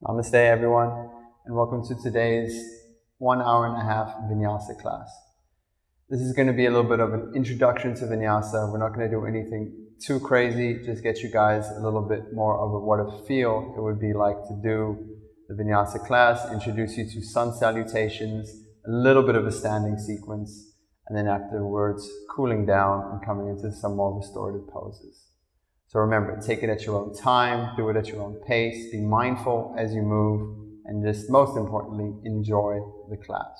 Namaste, everyone, and welcome to today's one hour and a half vinyasa class. This is going to be a little bit of an introduction to vinyasa. We're not going to do anything too crazy, just get you guys a little bit more of a, what a feel it would be like to do the vinyasa class, introduce you to sun salutations, a little bit of a standing sequence, and then afterwards cooling down and coming into some more restorative poses. So remember, take it at your own time, do it at your own pace, be mindful as you move, and just most importantly, enjoy the class.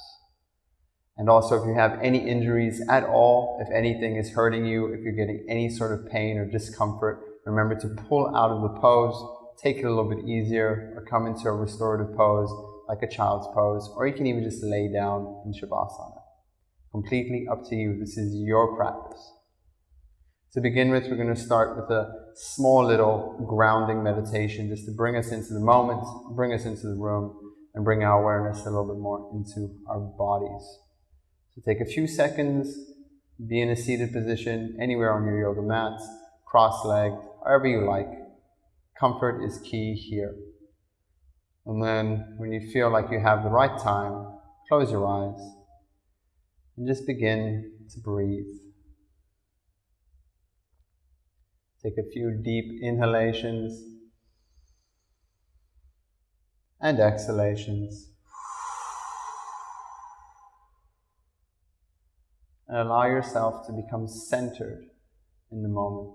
And also, if you have any injuries at all, if anything is hurting you, if you're getting any sort of pain or discomfort, remember to pull out of the pose, take it a little bit easier, or come into a restorative pose like a child's pose, or you can even just lay down in Shavasana. Completely up to you. This is your practice. To begin with, we're going to start with a small little grounding meditation just to bring us into the moment, bring us into the room, and bring our awareness a little bit more into our bodies. So take a few seconds, be in a seated position anywhere on your yoga mats, cross-legged, however you like. Comfort is key here. And then when you feel like you have the right time, close your eyes and just begin to breathe. Take a few deep inhalations and exhalations. And allow yourself to become centered in the moment.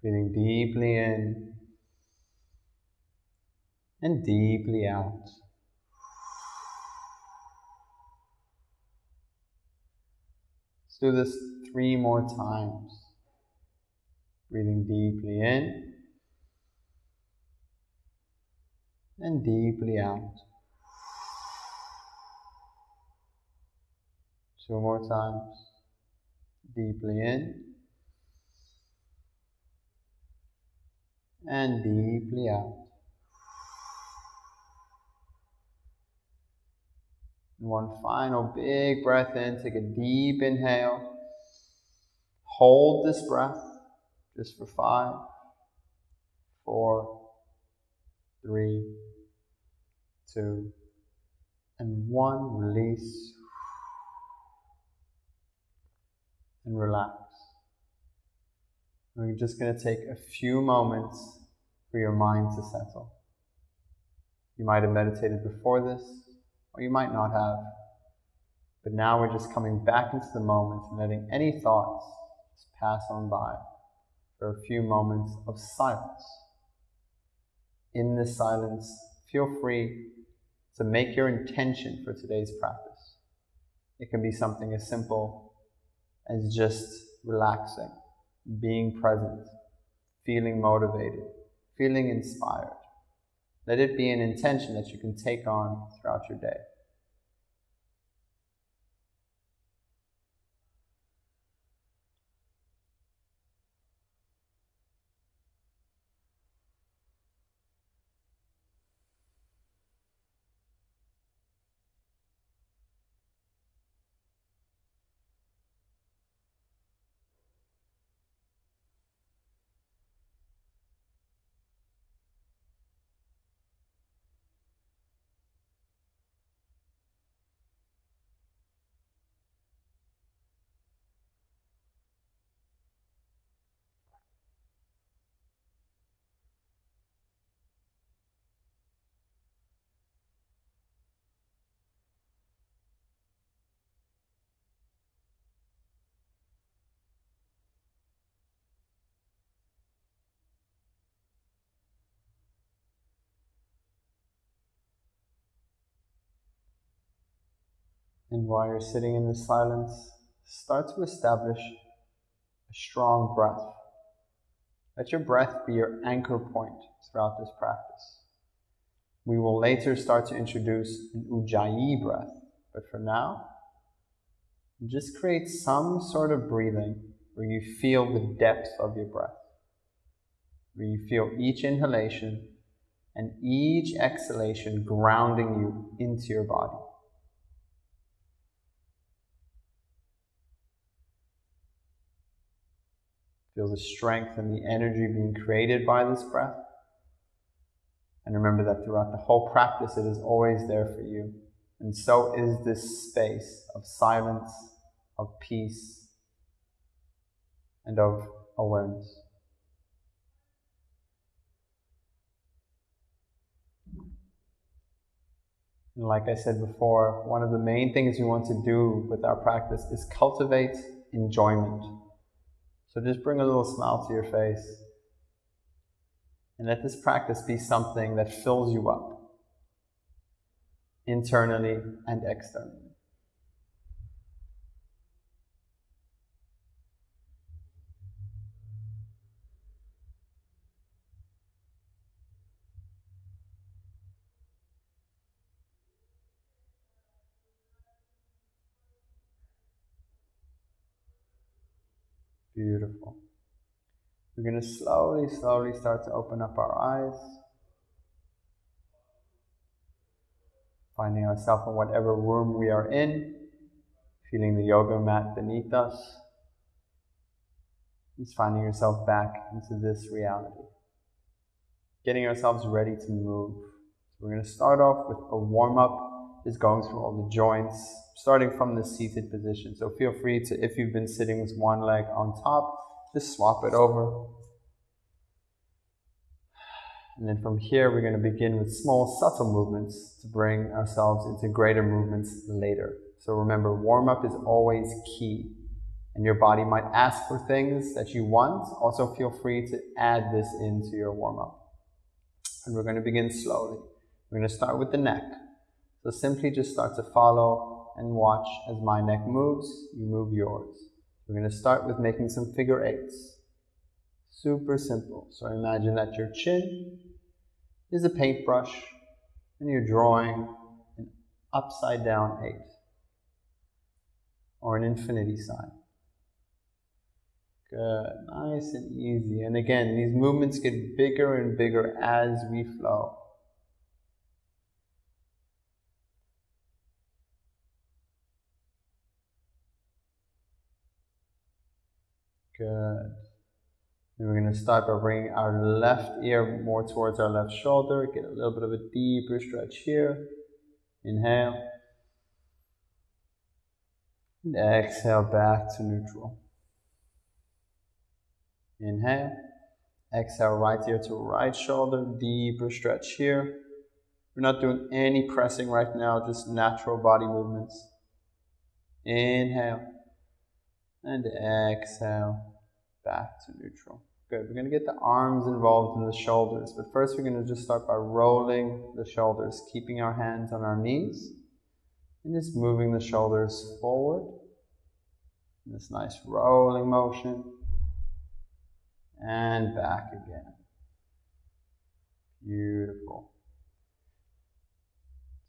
Breathing deeply in and deeply out. Let's do this three more times. Breathing deeply in and deeply out. Two more times. Deeply in and deeply out. One final big breath in. Take a deep inhale. Hold this breath just for five, four, three, two, and one. Release and relax. We're just going to take a few moments for your mind to settle. You might have meditated before this, or you might not have. But now we're just coming back into the moment and letting any thoughts pass on by for a few moments of silence. In this silence, feel free to make your intention for today's practice. It can be something as simple as just relaxing, being present, feeling motivated, feeling inspired. Let it be an intention that you can take on throughout your day. And while you're sitting in the silence, start to establish a strong breath. Let your breath be your anchor point throughout this practice. We will later start to introduce an ujjayi breath, but for now, just create some sort of breathing where you feel the depth of your breath, where you feel each inhalation and each exhalation grounding you into your body. Feel the strength and the energy being created by this breath. And remember that throughout the whole practice, it is always there for you. And so is this space of silence, of peace, and of awareness. And like I said before, one of the main things we want to do with our practice is cultivate enjoyment. So just bring a little smile to your face. And let this practice be something that fills you up internally and externally. Beautiful. We're going to slowly, slowly start to open up our eyes. Finding ourselves in whatever room we are in, feeling the yoga mat beneath us. Just finding yourself back into this reality. Getting ourselves ready to move. We're going to start off with a warm up, just going through all the joints, starting from the seated position. So feel free to, if you've been sitting with one leg on top, just swap it over. And then from here, we're going to begin with small, subtle movements to bring ourselves into greater movements later. So remember, warm up is always key. And your body might ask for things that you want. Also, feel free to add this into your warm up. And we're going to begin slowly. We're going to start with the neck. So simply just start to follow and watch as my neck moves, you move yours. We're going to start with making some figure eights. Super simple. So imagine that your chin is a paintbrush and you're drawing an upside down eight or an infinity sign. Good, nice and easy. And again, these movements get bigger and bigger as we flow. Good. Then we're going to start by bringing our left ear more towards our left shoulder. Get a little bit of a deeper stretch here. Inhale. And exhale back to neutral. Inhale. Exhale, right ear to right shoulder. Deeper stretch here. We're not doing any pressing right now, just natural body movements. Inhale. And exhale back to neutral. Good. We're going to get the arms involved in the shoulders, but first we're going to just start by rolling the shoulders, keeping our hands on our knees, and just moving the shoulders forward. In this nice rolling motion, and back again. Beautiful.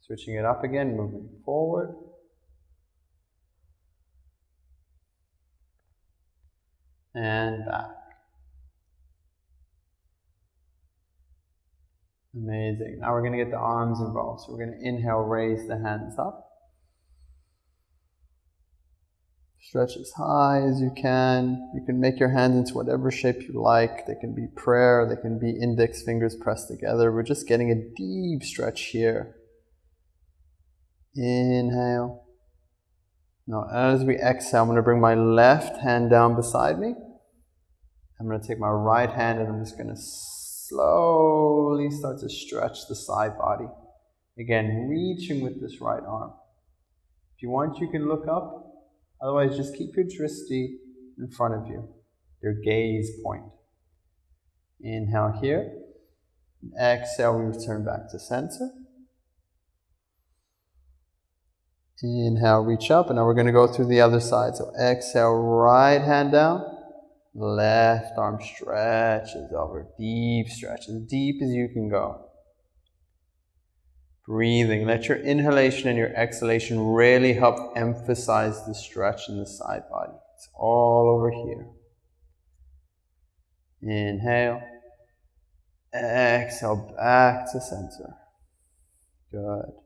Switching it up again, moving forward. And back. Amazing. Now we're going to get the arms involved. So we're going to inhale, raise the hands up. Stretch as high as you can. You can make your hands into whatever shape you like. They can be prayer, they can be index fingers pressed together. We're just getting a deep stretch here. Inhale. Now, as we exhale, I'm going to bring my left hand down beside me. I'm going to take my right hand and I'm just going to slowly start to stretch the side body. Again, reaching with this right arm. If you want, you can look up. Otherwise, just keep your dristi in front of you, your gaze point. Inhale here. Exhale, we return back to center. Inhale, reach up, and now we're going to go through the other side. So exhale, right hand down. Left arm stretches over, deep stretch, as deep as you can go. Breathing. Let your inhalation and your exhalation really help emphasize the stretch in the side body. It's all over here. Inhale. Exhale back to center. Good.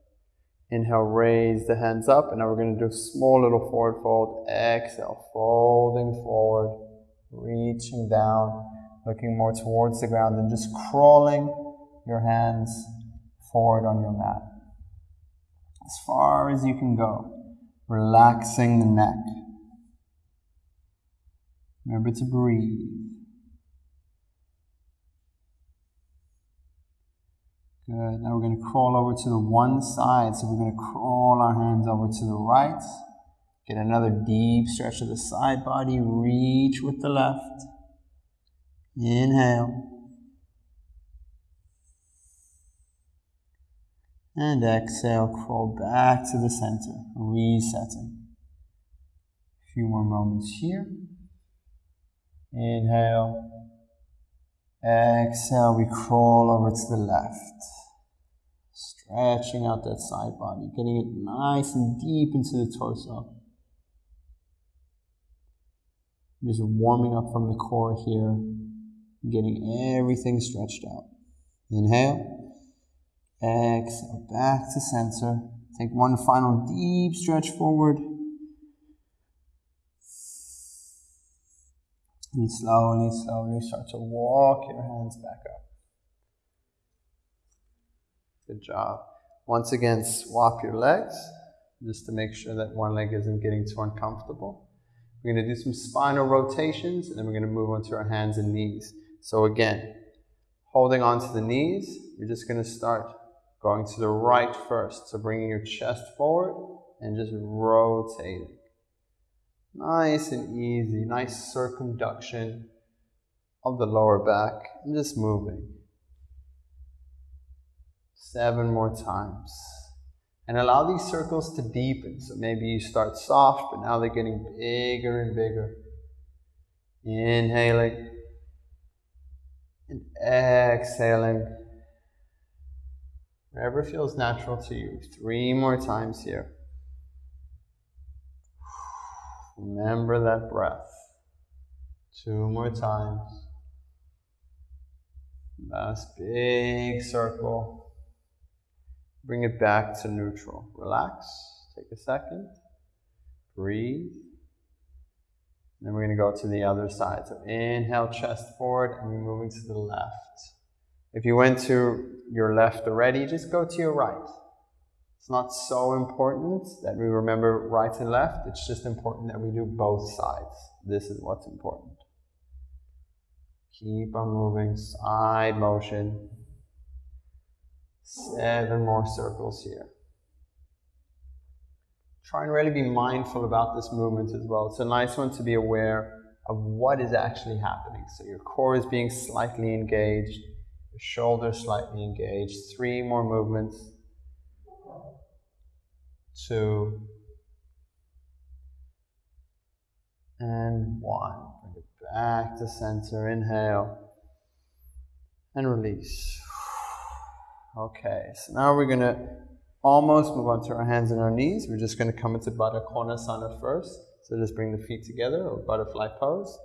Inhale, raise the hands up, and now we're going to do a small little forward fold. Exhale, folding forward reaching down, looking more towards the ground and just crawling your hands forward on your mat. As far as you can go, relaxing the neck. Remember to breathe. Good. Now we're going to crawl over to the one side. So we're going to crawl our hands over to the right. Get another deep stretch of the side body. Reach with the left. Inhale. And exhale, crawl back to the center, resetting. A few more moments here. Inhale. Exhale, we crawl over to the left. Stretching out that side body, getting it nice and deep into the torso. Just warming up from the core here, getting everything stretched out. Inhale, exhale, back to center. Take one final deep stretch forward. And slowly, slowly start to walk your hands back up. Good job. Once again, swap your legs just to make sure that one leg isn't getting too uncomfortable. We're going to do some spinal rotations and then we're going to move on to our hands and knees. So again, holding on to the knees, you're just going to start going to the right first. So bringing your chest forward and just rotating. Nice and easy, nice circumduction of the lower back and just moving seven more times. And allow these circles to deepen. So maybe you start soft, but now they're getting bigger and bigger. Inhaling and exhaling. Wherever feels natural to you. Three more times here. Remember that breath. Two more times. Last big circle. Bring it back to neutral. Relax. Take a second. Breathe. Then we're going to go to the other side. So inhale, chest forward, and we're moving to the left. If you went to your left already, just go to your right. It's not so important that we remember right and left. It's just important that we do both sides. This is what's important. Keep on moving, side motion. Seven more circles here. Try and really be mindful about this movement as well. It's a nice one to be aware of what is actually happening. So your core is being slightly engaged, your shoulders slightly engaged. Three more movements. Two. And one. Bring it back to center. Inhale. And release. Okay, so now we're going to almost move on to our hands and our knees. We're just going to come into Baddha Konasana first. So just bring the feet together or butterfly pose.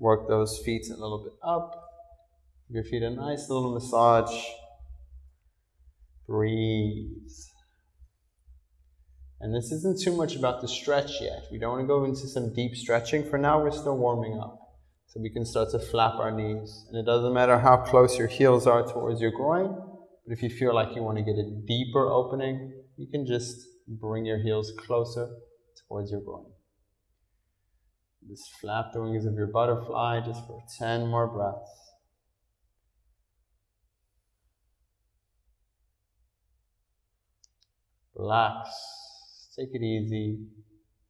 Work those feet a little bit up. Give your feet a nice little massage. Breathe. And this isn't too much about the stretch yet. We don't want to go into some deep stretching. For now, we're still warming up. So we can start to flap our knees. And it doesn't matter how close your heels are towards your groin. But if you feel like you want to get a deeper opening, you can just bring your heels closer towards your groin. Just flap the wings of your butterfly just for 10 more breaths. Relax, take it easy,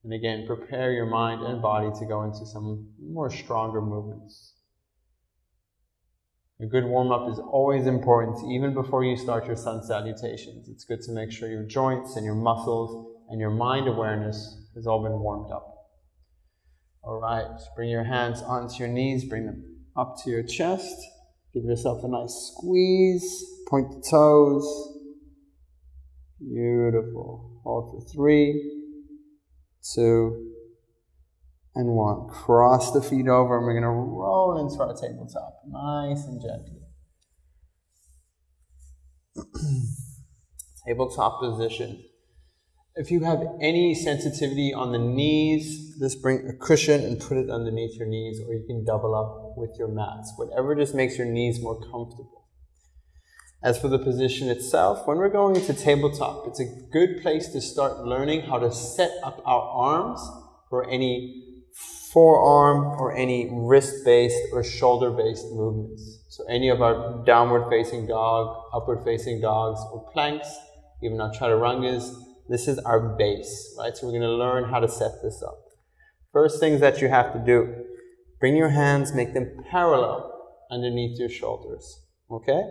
and again, prepare your mind and body to go into some more stronger movements. A good warm up is always important, even before you start your sun salutations. It's good to make sure your joints and your muscles and your mind awareness has all been warmed up. All right, bring your hands onto your knees, bring them up to your chest. Give yourself a nice squeeze, point the toes. Beautiful. Hold for three, two, and one. Cross the feet over, and we're going to roll into our tabletop, nice and gently. tabletop position. If you have any sensitivity on the knees, just bring a cushion and put it underneath your knees, or you can double up with your mats, whatever just makes your knees more comfortable. As for the position itself, when we're going into tabletop, it's a good place to start learning how to set up our arms for any forearm or any wrist-based or shoulder-based movements. So any of our downward-facing dog, upward-facing dogs, or planks, even our chaturangas, this is our base, right? So we're going to learn how to set this up. First things that you have to do, bring your hands, make them parallel underneath your shoulders, okay?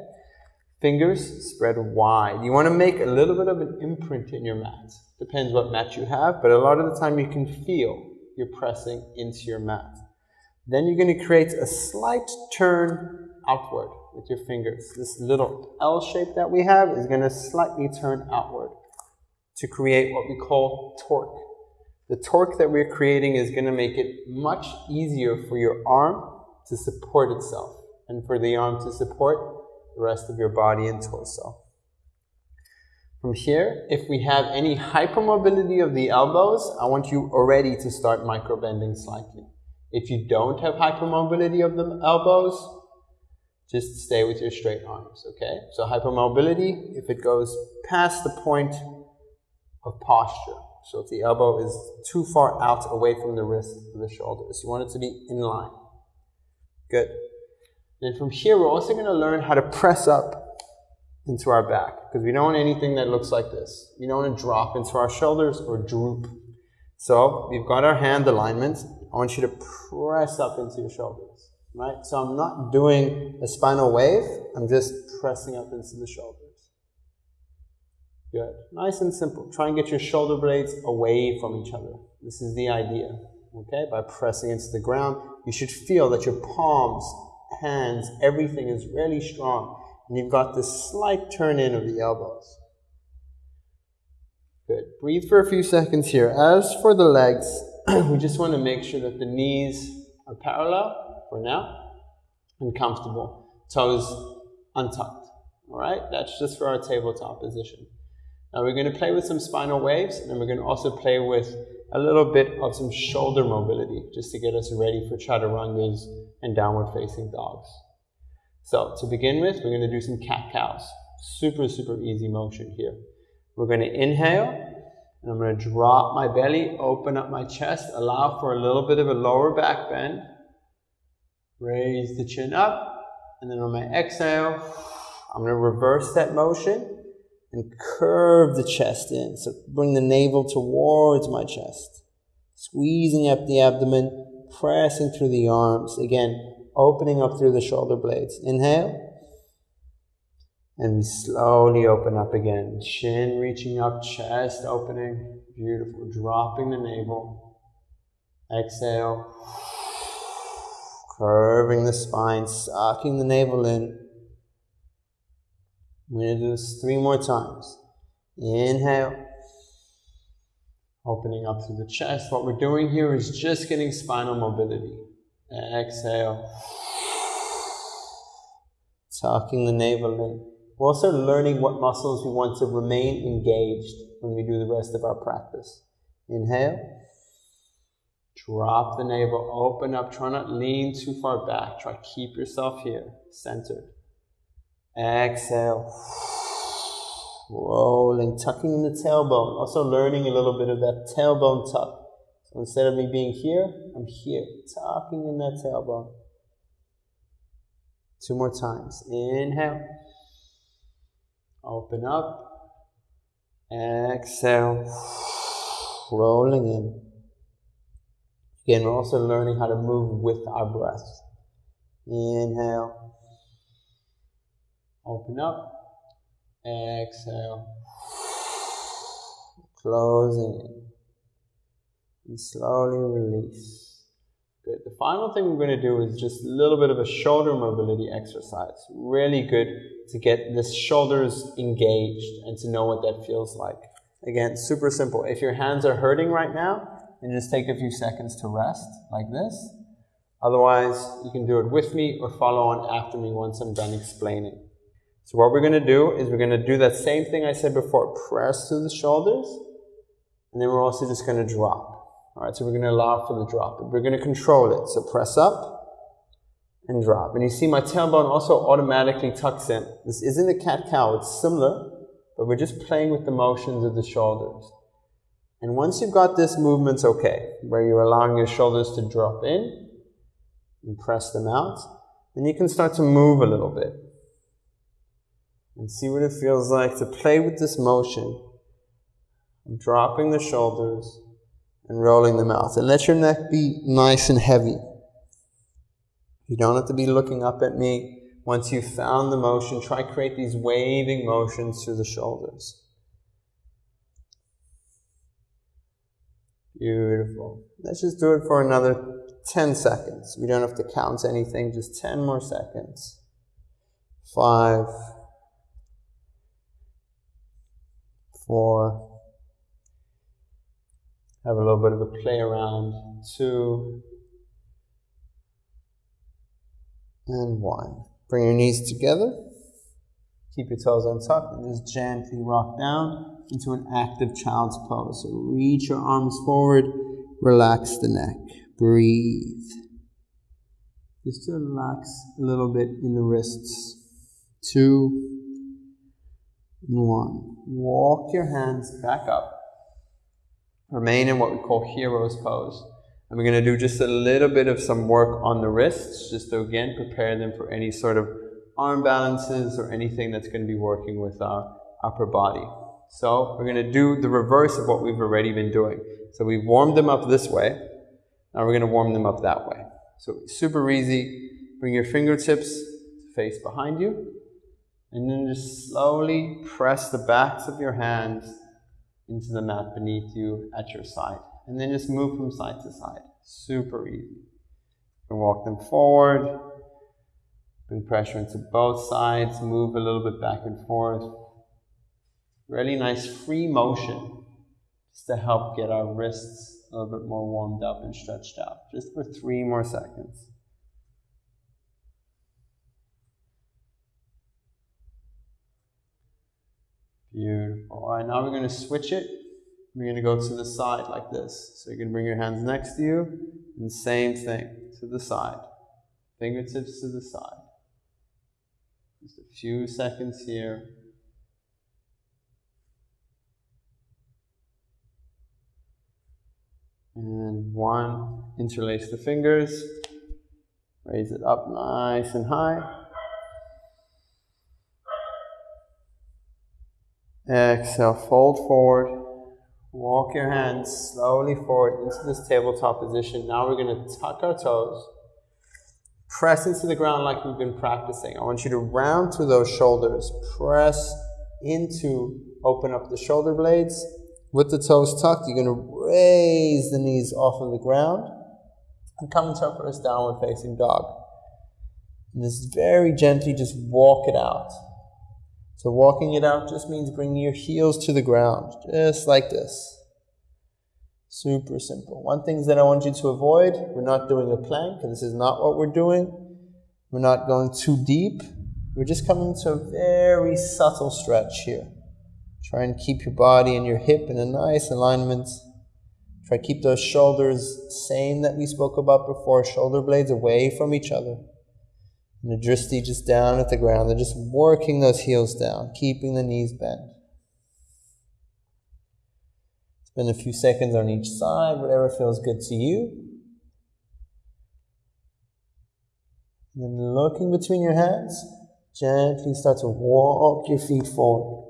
Fingers spread wide. You want to make a little bit of an imprint in your mat. Depends what mat you have, but a lot of the time you can feel you're pressing into your mat. Then you're going to create a slight turn outward with your fingers. This little L shape that we have is going to slightly turn outward to create what we call torque. The torque that we're creating is going to make it much easier for your arm to support itself and for the arm to support the rest of your body and torso. From here, if we have any hypermobility of the elbows, I want you already to start microbending slightly. If you don't have hypermobility of the elbows, just stay with your straight arms, okay? So hypermobility, if it goes past the point of posture, so if the elbow is too far out away from the wrist or the shoulders, you want it to be in line. Good. Then from here, we're also going to learn how to press up into our back because we don't want anything that looks like this. We don't want to drop into our shoulders or droop. So we've got our hand alignment. I want you to press up into your shoulders, right? So I'm not doing a spinal wave. I'm just pressing up into the shoulders. Good. Nice and simple. Try and get your shoulder blades away from each other. This is the idea. Okay? By pressing into the ground, you should feel that your palms, hands, everything is really strong and you've got this slight turn in of the elbows. Good. Breathe for a few seconds here. As for the legs, we just want to make sure that the knees are parallel for now and comfortable. Toes untucked. All right? That's just for our tabletop position. Now we're going to play with some spinal waves and then we're going to also play with a little bit of some shoulder mobility just to get us ready for chaturangas and downward facing dogs. So to begin with, we're going to do some cat-cows. Super, super easy motion here. We're going to inhale, and I'm going to drop my belly, open up my chest, allow for a little bit of a lower back bend. Raise the chin up, and then on my exhale, I'm going to reverse that motion and curve the chest in. So bring the navel towards my chest. Squeezing up the abdomen, pressing through the arms. Again, opening up through the shoulder blades. Inhale. And we slowly open up again. Chin reaching up, chest opening. Beautiful. Dropping the navel. Exhale. Curving the spine, sucking the navel in. I'm going to do this three more times. Inhale. Opening up through the chest. What we're doing here is just getting spinal mobility. Exhale. Tucking the navel in. We're also learning what muscles we want to remain engaged when we do the rest of our practice. Inhale. Drop the navel, open up, try not lean too far back. Try keep yourself here, centered. Exhale. Rolling, tucking in the tailbone. Also learning a little bit of that tailbone tuck. So instead of me being here, I'm here, tucking in that tailbone. Two more times. Inhale. Open up. Exhale. Rolling in. Again, we're also learning how to move with our breath. Inhale. Open up. Exhale. Closing in and slowly release. Good. The final thing we're going to do is just a little bit of a shoulder mobility exercise. Really good to get the shoulders engaged and to know what that feels like. Again, super simple. If your hands are hurting right now, then just take a few seconds to rest like this. Otherwise, you can do it with me or follow on after me once I'm done explaining. So what we're going to do is we're going to do that same thing I said before. Press through the shoulders, and then we're also just going to drop. All right, so we're going to allow for the drop. We're going to control it. So press up and drop. And you see my tailbone also automatically tucks in. This isn't a cat-cow, it's similar, but we're just playing with the motions of the shoulders. And once you've got this movement's okay, where you're allowing your shoulders to drop in and press them out, then you can start to move a little bit and see what it feels like to play with this motion dropping the shoulders and rolling them out. And let your neck be nice and heavy. You don't have to be looking up at me. Once you've found the motion, try create these waving motions through the shoulders. Beautiful. Let's just do it for another 10 seconds. We don't have to count anything, just 10 more seconds. Five, four, have a little bit of a play around, two, and one. Bring your knees together. Keep your toes untucked and just gently rock down into an active child's pose. So reach your arms forward, relax the neck, breathe. Just to relax a little bit in the wrists. Two and one. Walk your hands back up. Remain in what we call hero's pose. And we're going to do just a little bit of some work on the wrists, just to again prepare them for any sort of arm balances or anything that's going to be working with our upper body. So we're going to do the reverse of what we've already been doing. So we've warmed them up this way. Now we're going to warm them up that way. So super easy. Bring your fingertips face behind you. And then just slowly press the backs of your hands into the mat beneath you at your side and then just move from side to side. Super easy. And walk them forward. Bring pressure into both sides. Move a little bit back and forth. Really nice free motion just to help get our wrists a little bit more warmed up and stretched out. Just for three more seconds. Beautiful. All right, now we're going to switch it we're going to go to the side like this. So going to bring your hands next to you, and same thing, to the side. Fingertips to the side. Just a few seconds here. And one, interlace the fingers, raise it up nice and high. Exhale, fold forward. Walk your hands slowly forward into this tabletop position. Now we're going to tuck our toes. Press into the ground like we've been practicing. I want you to round through those shoulders. Press into, open up the shoulder blades. With the toes tucked, you're going to raise the knees off of the ground and come into our first downward facing dog. And just very gently just walk it out. So walking it out just means bringing your heels to the ground, just like this. Super simple. One thing that I want you to avoid, we're not doing a plank, this is not what we're doing. We're not going too deep. We're just coming to a very subtle stretch here. Try and keep your body and your hip in a nice alignment. Try to keep those shoulders same that we spoke about before, shoulder blades away from each other. The dristi just down at the ground. They're just working those heels down, keeping the knees bent. Spend a few seconds on each side, whatever feels good to you. And then looking between your hands, gently start to walk your feet forward.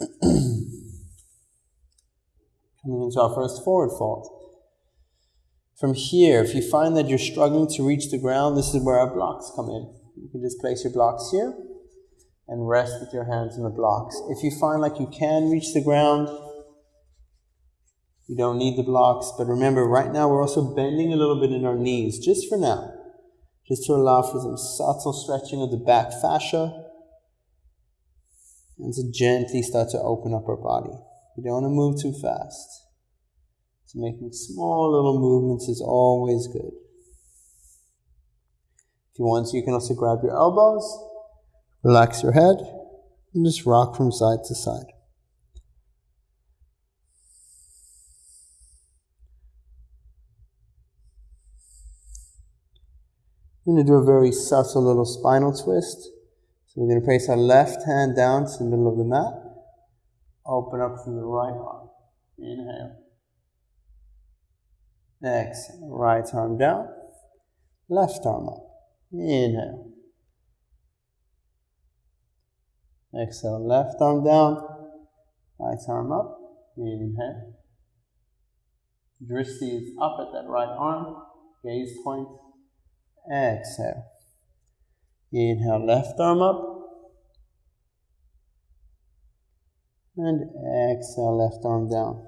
Coming into our first forward fold. From here, if you find that you're struggling to reach the ground, this is where our blocks come in. You can just place your blocks here and rest with your hands on the blocks. If you find like you can reach the ground, you don't need the blocks. But remember, right now we're also bending a little bit in our knees, just for now, just to allow for some subtle stretching of the back fascia and to gently start to open up our body. You don't want to move too fast. So making small little movements is always good. If you want, you can also grab your elbows, relax your head, and just rock from side to side. I'm going to do a very subtle little spinal twist. So we're going to place our left hand down to the middle of the mat. Open up through the right arm. Inhale. Exhale. Right arm down. Left arm up. Inhale. Exhale. Left arm down. Right arm up. Inhale. Drishti is up at that right arm. Gaze point. Exhale. Inhale, left arm up. And exhale, left arm down.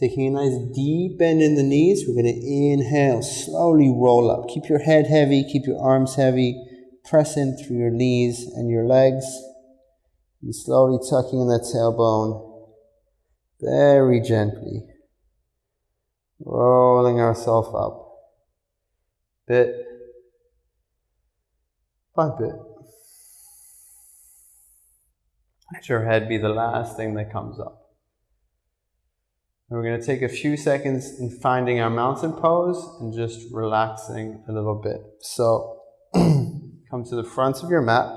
Taking a nice deep bend in the knees, we're going to inhale, slowly roll up. Keep your head heavy, keep your arms heavy. Press in through your knees and your legs. And slowly tucking in that tailbone. Very gently. Rolling ourselves up. Bit by bit. Let your head be the last thing that comes up. And we're going to take a few seconds in finding our mountain pose and just relaxing a little bit. So come to the front of your mat.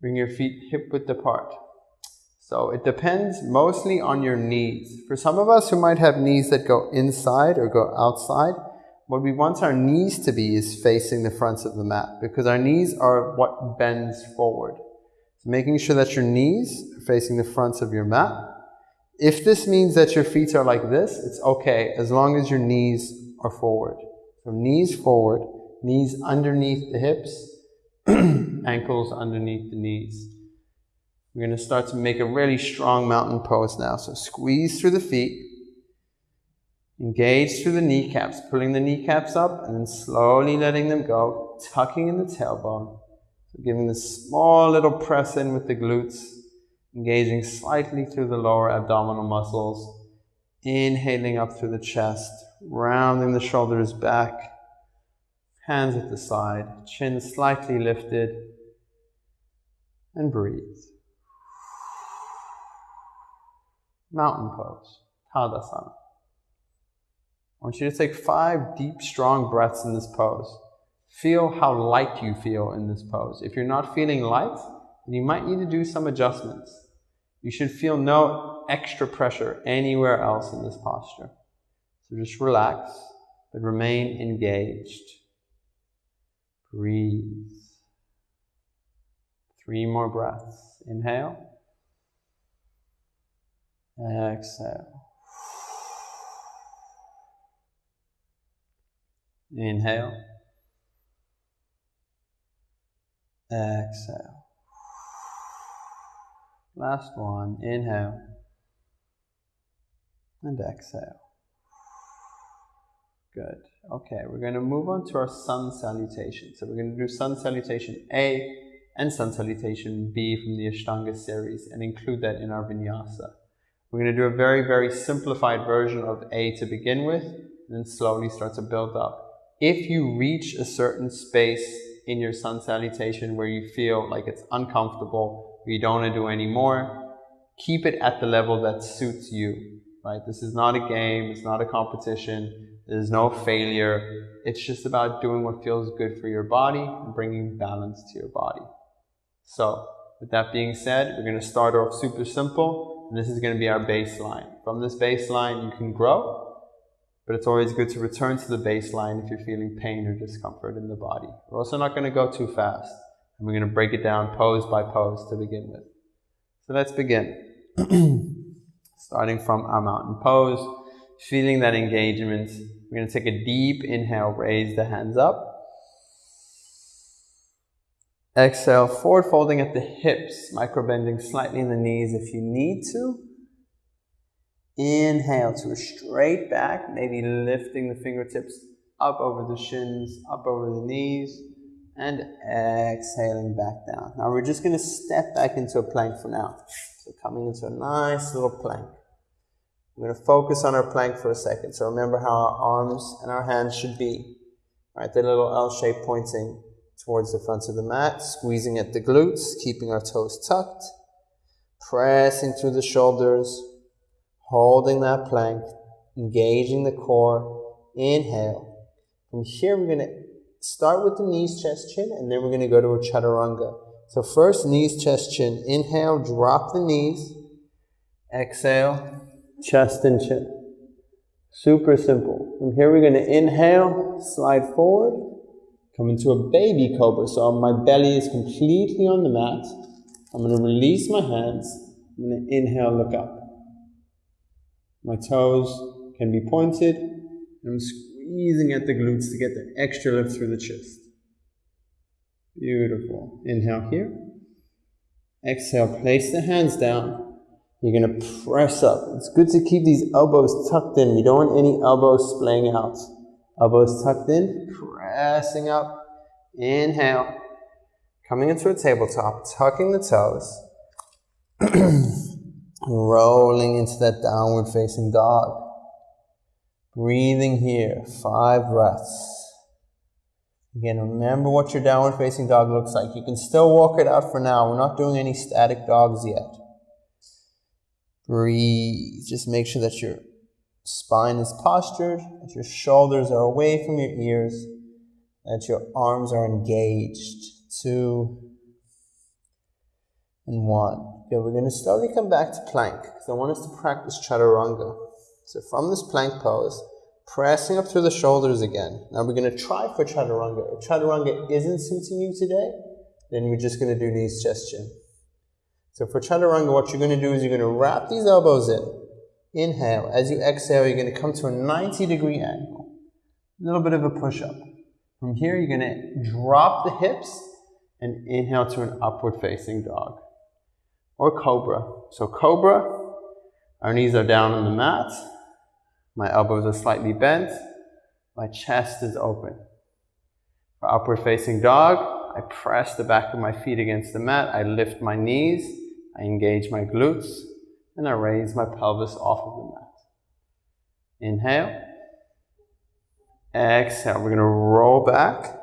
Bring your feet hip width apart. So it depends mostly on your knees. For some of us who might have knees that go inside or go outside, what we want our knees to be is facing the front of the mat because our knees are what bends forward. So making sure that your knees are facing the front of your mat. If this means that your feet are like this, it's okay as long as your knees are forward. So knees forward, knees underneath the hips, ankles underneath the knees. We're going to start to make a really strong mountain pose now. So squeeze through the feet. Engage through the kneecaps, pulling the kneecaps up and then slowly letting them go, tucking in the tailbone. So giving this small little press in with the glutes, engaging slightly through the lower abdominal muscles, inhaling up through the chest, rounding the shoulders back, hands at the side, chin slightly lifted, and breathe. Mountain pose, Tadasana. I want you to take five deep, strong breaths in this pose. Feel how light you feel in this pose. If you're not feeling light, then you might need to do some adjustments. You should feel no extra pressure anywhere else in this posture. So just relax, but remain engaged. Breathe. Three more breaths. Inhale. Exhale. Inhale. Exhale. Last one. Inhale. And exhale. Good. Okay, we're going to move on to our sun salutation. So we're going to do sun salutation A and sun salutation B from the Ashtanga series and include that in our vinyasa. We're going to do a very, very simplified version of A to begin with and then slowly start to build up if you reach a certain space in your sun salutation where you feel like it's uncomfortable, you don't want to do anymore, keep it at the level that suits you, right? This is not a game, it's not a competition, there's no failure. It's just about doing what feels good for your body and bringing balance to your body. So, with that being said, we're going to start off super simple, and this is going to be our baseline. From this baseline, you can grow, but it's always good to return to the baseline if you're feeling pain or discomfort in the body. We're also not going to go too fast. And we're going to break it down pose by pose to begin with. So let's begin. Starting from our mountain pose, feeling that engagement. We're going to take a deep inhale, raise the hands up. Exhale, forward folding at the hips, micro bending slightly in the knees if you need to. Inhale to a straight back, maybe lifting the fingertips up over the shins, up over the knees, and exhaling back down. Now we're just going to step back into a plank for now. So coming into a nice little plank. We're going to focus on our plank for a second. So remember how our arms and our hands should be. Right, the little L shape pointing towards the front of the mat, squeezing at the glutes, keeping our toes tucked, pressing through the shoulders, holding that plank, engaging the core. Inhale. From here, we're going to start with the knees, chest, chin, and then we're going to go to a chaturanga. So first, knees, chest, chin. Inhale, drop the knees. Exhale, chest and chin. Super simple. From here, we're going to inhale, slide forward, come into a baby cobra. So my belly is completely on the mat. I'm going to release my hands. I'm going to inhale, look up. My toes can be pointed. I'm squeezing at the glutes to get the extra lift through the chest. Beautiful. Inhale here. Exhale, place the hands down. You're going to press up. It's good to keep these elbows tucked in. We don't want any elbows splaying out. Elbows tucked in, pressing up. Inhale. Coming into a tabletop, tucking the toes. Rolling into that downward facing dog. Breathing here, five breaths. Again, remember what your downward facing dog looks like. You can still walk it out for now. We're not doing any static dogs yet. Breathe. Just make sure that your spine is postured, that your shoulders are away from your ears, that your arms are engaged. Two and one. Okay, we're going to slowly come back to plank because I want us to practice chaturanga. So from this plank pose, pressing up through the shoulders again. Now we're going to try for chaturanga. If chaturanga isn't suiting you today, then we're just going to do knees, chest, chin. So for chaturanga, what you're going to do is you're going to wrap these elbows in. Inhale. As you exhale, you're going to come to a 90 degree angle. A little bit of a push up. From here, you're going to drop the hips and inhale to an upward facing dog or cobra. So cobra, our knees are down on the mat. My elbows are slightly bent. My chest is open. For upward facing dog, I press the back of my feet against the mat. I lift my knees. I engage my glutes. And I raise my pelvis off of the mat. Inhale. Exhale. We're going to roll back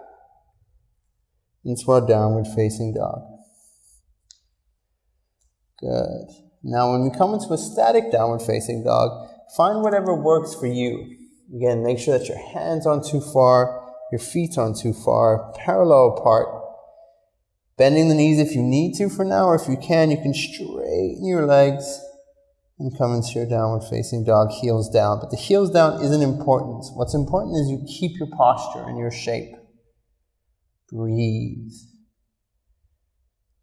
into our downward facing dog. Good. Now, when we come into a static downward facing dog, Find whatever works for you. Again, make sure that your hands aren't too far, your feet aren't too far, parallel apart. Bending the knees if you need to for now, or if you can, you can straighten your legs and come into your downward facing dog, heels down. But the heels down isn't important. What's important is you keep your posture and your shape. Breathe.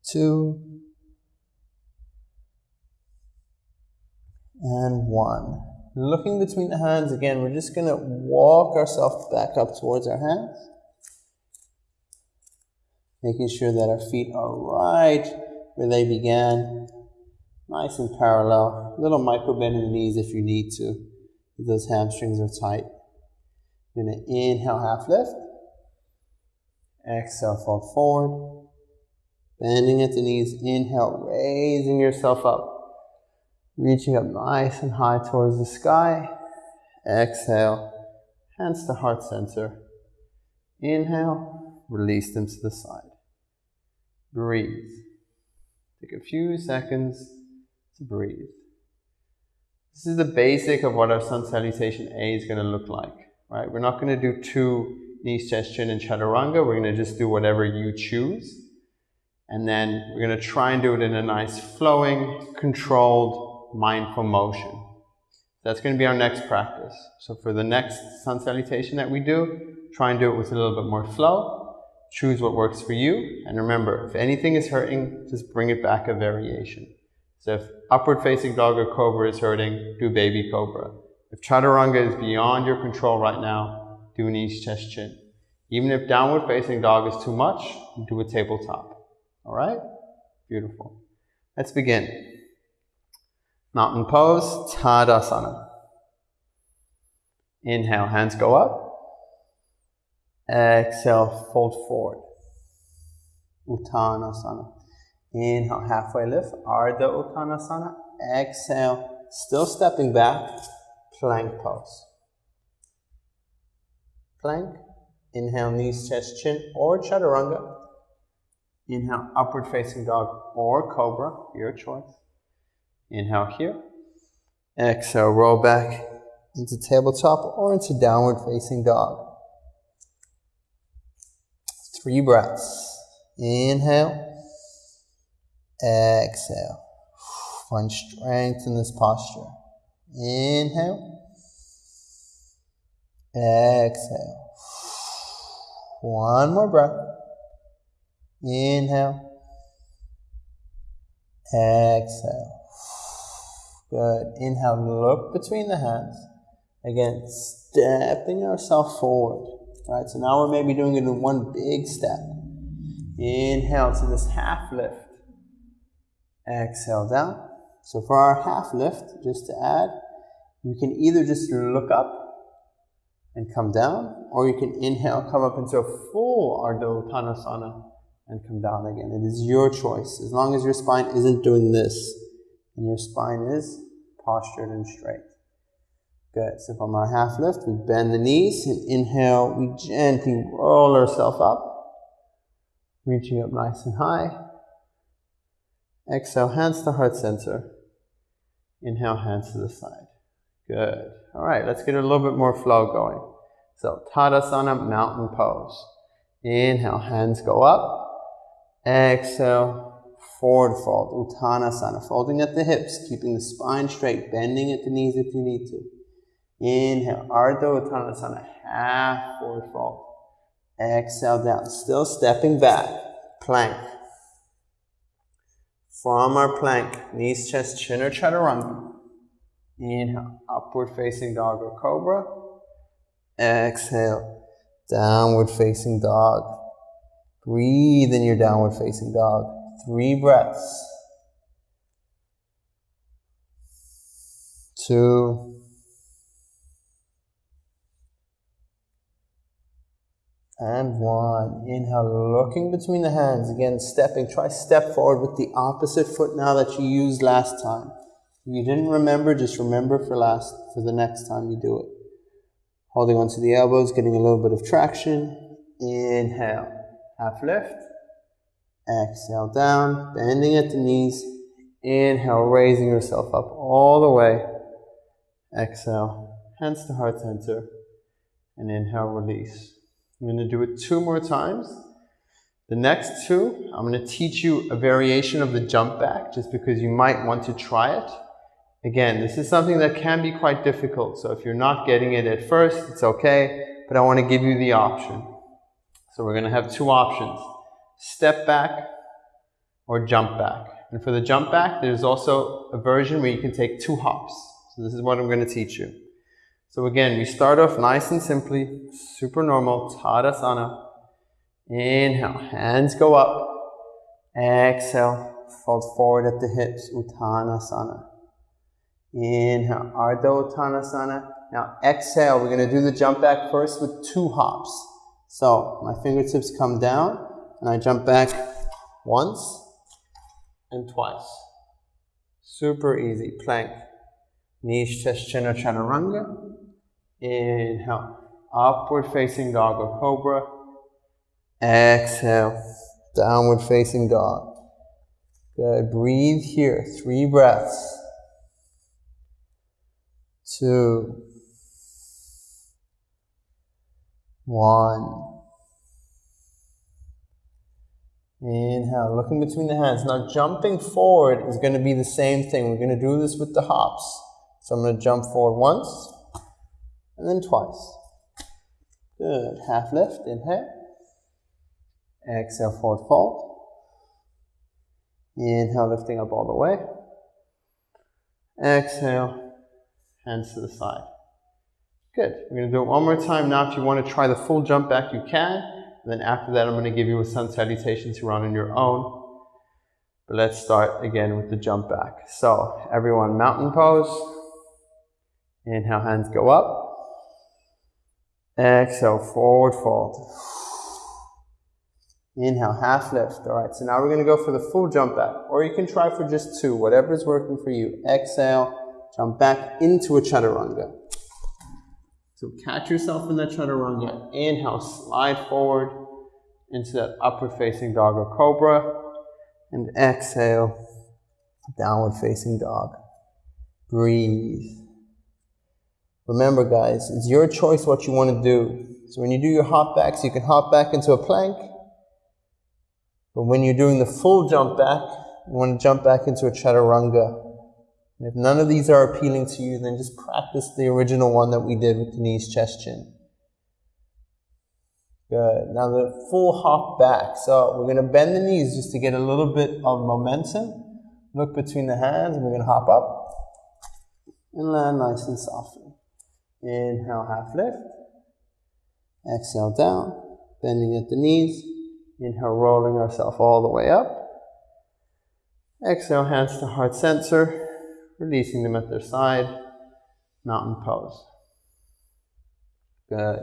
Two. And one looking between the hands again, we're just going to walk ourselves back up towards our hands. Making sure that our feet are right where they began. Nice and parallel. Little micro bend in the knees if you need to, if those hamstrings are tight. You're going to inhale, half lift. Exhale, fold forward. Bending at the knees. Inhale, raising yourself up reaching up nice and high towards the sky. Exhale, hands to heart center. Inhale, release them to the side. Breathe. Take a few seconds to breathe. This is the basic of what our sun salutation A is going to look like, right? We're not going to do two knees, chest, chin, and chaturanga. We're going to just do whatever you choose. And then we're going to try and do it in a nice flowing, controlled, mindful motion. That's going to be our next practice. So for the next sun salutation that we do, try and do it with a little bit more flow. Choose what works for you. And remember, if anything is hurting, just bring it back a variation. So if upward facing dog or cobra is hurting, do baby cobra. If chaturanga is beyond your control right now, do knees, chest, chin. Even if downward facing dog is too much, do a tabletop. All right? Beautiful. Let's begin. Mountain pose, Tadasana. Inhale, hands go up. Exhale, fold forward. Uttanasana. Inhale, halfway lift, Ardha Uttanasana. Exhale, still stepping back, plank pose. Plank. Inhale, knees, chest, chin, or chaturanga. Inhale, upward facing dog or cobra, your choice. Inhale here. Exhale, roll back into tabletop or into downward facing dog. Three breaths. Inhale. Exhale. Find strength in this posture. Inhale. Exhale. One more breath. Inhale. Exhale. Good. Inhale, look between the hands. Again, stepping yourself forward. All right, so now we're maybe doing it in one big step. Inhale to this half lift. Exhale down. So for our half lift, just to add, you can either just look up and come down, or you can inhale, come up into a full Ardha Uttanasana and come down again. It is your choice. As long as your spine isn't doing this and your spine is postured and straight. Good. So from our half lift, we bend the knees and inhale, we gently roll ourselves up, reaching up nice and high. Exhale, hands to heart center. Inhale, hands to the side. Good. All right, let's get a little bit more flow going. So, Tadasana, mountain pose. Inhale, hands go up. Exhale, forward fold, Uttanasana, folding at the hips, keeping the spine straight, bending at the knees if you need to. Inhale, Ardha Uttanasana, half forward fold. Exhale down, still stepping back, plank. From our plank, knees, chest, chin or chaturanga. Inhale, upward facing dog or cobra. Exhale, downward facing dog. Breathe in your downward facing dog. Three breaths. Two. And one. Inhale, looking between the hands. Again, stepping. Try step forward with the opposite foot now that you used last time. If you didn't remember, just remember for last for the next time you do it. Holding onto the elbows, getting a little bit of traction. Inhale half lift. Exhale down, bending at the knees. Inhale, raising yourself up all the way. Exhale, hands to heart center. And inhale, release. I'm going to do it two more times. The next two, I'm going to teach you a variation of the jump back just because you might want to try it. Again, this is something that can be quite difficult. So if you're not getting it at first, it's okay. But I want to give you the option. So we're going to have two options, step back or jump back. And for the jump back, there's also a version where you can take two hops. So this is what I'm going to teach you. So again, we start off nice and simply, super normal, Tadasana. Inhale, hands go up. Exhale, fold forward at the hips, Uttanasana. Inhale, Ardha Uttanasana. Now exhale, we're going to do the jump back first with two hops. So my fingertips come down and I jump back once and twice. Super easy. Plank. Knees, chest, chin, or chaturanga. Inhale. Upward facing dog or cobra. Exhale. Downward facing dog. Good. Breathe here. Three breaths. Two. One. Inhale, looking between the hands. Now jumping forward is going to be the same thing. We're going to do this with the hops. So I'm going to jump forward once and then twice. Good. Half lift, inhale. Exhale, forward fold. Inhale, lifting up all the way. Exhale, hands to the side. Good. We're going to do it one more time now. If you want to try the full jump back, you can. And then after that, I'm going to give you a sun salutation to run on your own. But let's start again with the jump back. So everyone, mountain pose. Inhale, hands go up. Exhale, forward fold. Inhale, half lift. All right, so now we're going to go for the full jump back. Or you can try for just two, whatever is working for you. Exhale, jump back into a chaturanga. So catch yourself in that chaturanga. Inhale, slide forward into that upward facing dog or cobra. And exhale, downward facing dog. Breathe. Remember, guys, it's your choice what you want to do. So when you do your hop backs, you can hop back into a plank, But when you're doing the full jump back, you want to jump back into a chaturanga. And if none of these are appealing to you, then just practice the original one that we did with the knees, chest, chin. Good. Now the full hop back. So we're going to bend the knees just to get a little bit of momentum. Look between the hands, and we're going to hop up and land nice and softly. Inhale, half lift. Exhale down, bending at the knees. Inhale, rolling ourselves all the way up. Exhale, hands to heart center, releasing them at their side. Mountain pose. Good.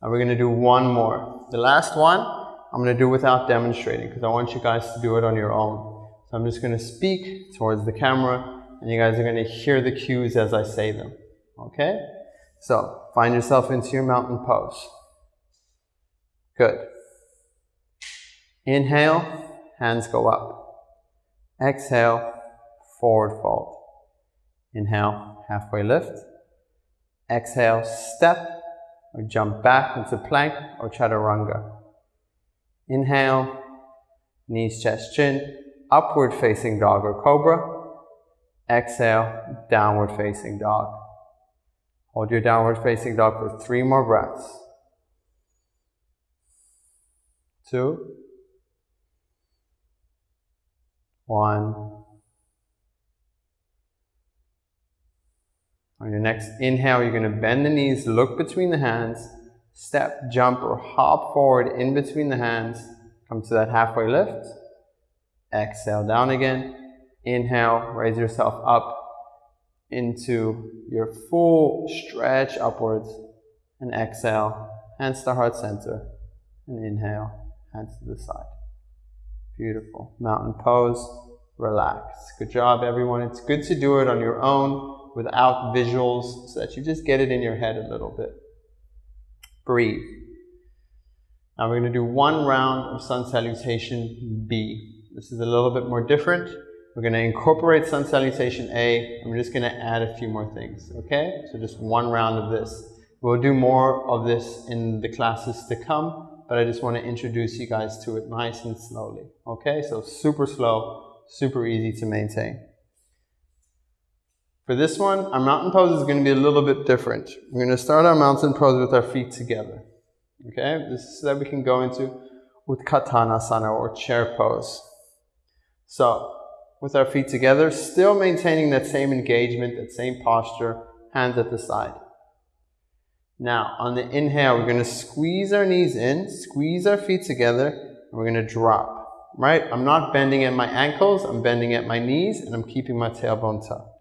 Now we're going to do one more. The last one, I'm going to do without demonstrating because I want you guys to do it on your own. So I'm just going to speak towards the camera and you guys are going to hear the cues as I say them. Okay? So find yourself into your mountain pose. Good. Inhale, hands go up. Exhale, forward fold. Inhale, halfway lift. Exhale, step or jump back into plank or chaturanga. Inhale, knees, chest, chin, upward facing dog or cobra. Exhale, downward facing dog. Hold your downward facing dog for three more breaths. Two. One. On your next inhale, you're going to bend the knees, look between the hands, step, jump, or hop forward in between the hands. Come to that halfway lift. Exhale down again. Inhale, raise yourself up into your full stretch upwards. And exhale, hands to heart center. And inhale, hands to the side. Beautiful. Mountain pose, relax. Good job, everyone. It's good to do it on your own without visuals so that you just get it in your head a little bit. Breathe. Now we're going to do one round of sun salutation B. This is a little bit more different. We're going to incorporate sun salutation A, we're just going to add a few more things, okay? So just one round of this. We'll do more of this in the classes to come, but I just want to introduce you guys to it nice and slowly, okay? So super slow, super easy to maintain. For this one, our mountain pose is going to be a little bit different. We're going to start our mountain pose with our feet together, okay? This is so that we can go into Utkatanasana or chair pose. So with our feet together, still maintaining that same engagement, that same posture, hands at the side. Now, on the inhale, we're going to squeeze our knees in, squeeze our feet together, and we're going to drop, right? I'm not bending at my ankles, I'm bending at my knees, and I'm keeping my tailbone tucked.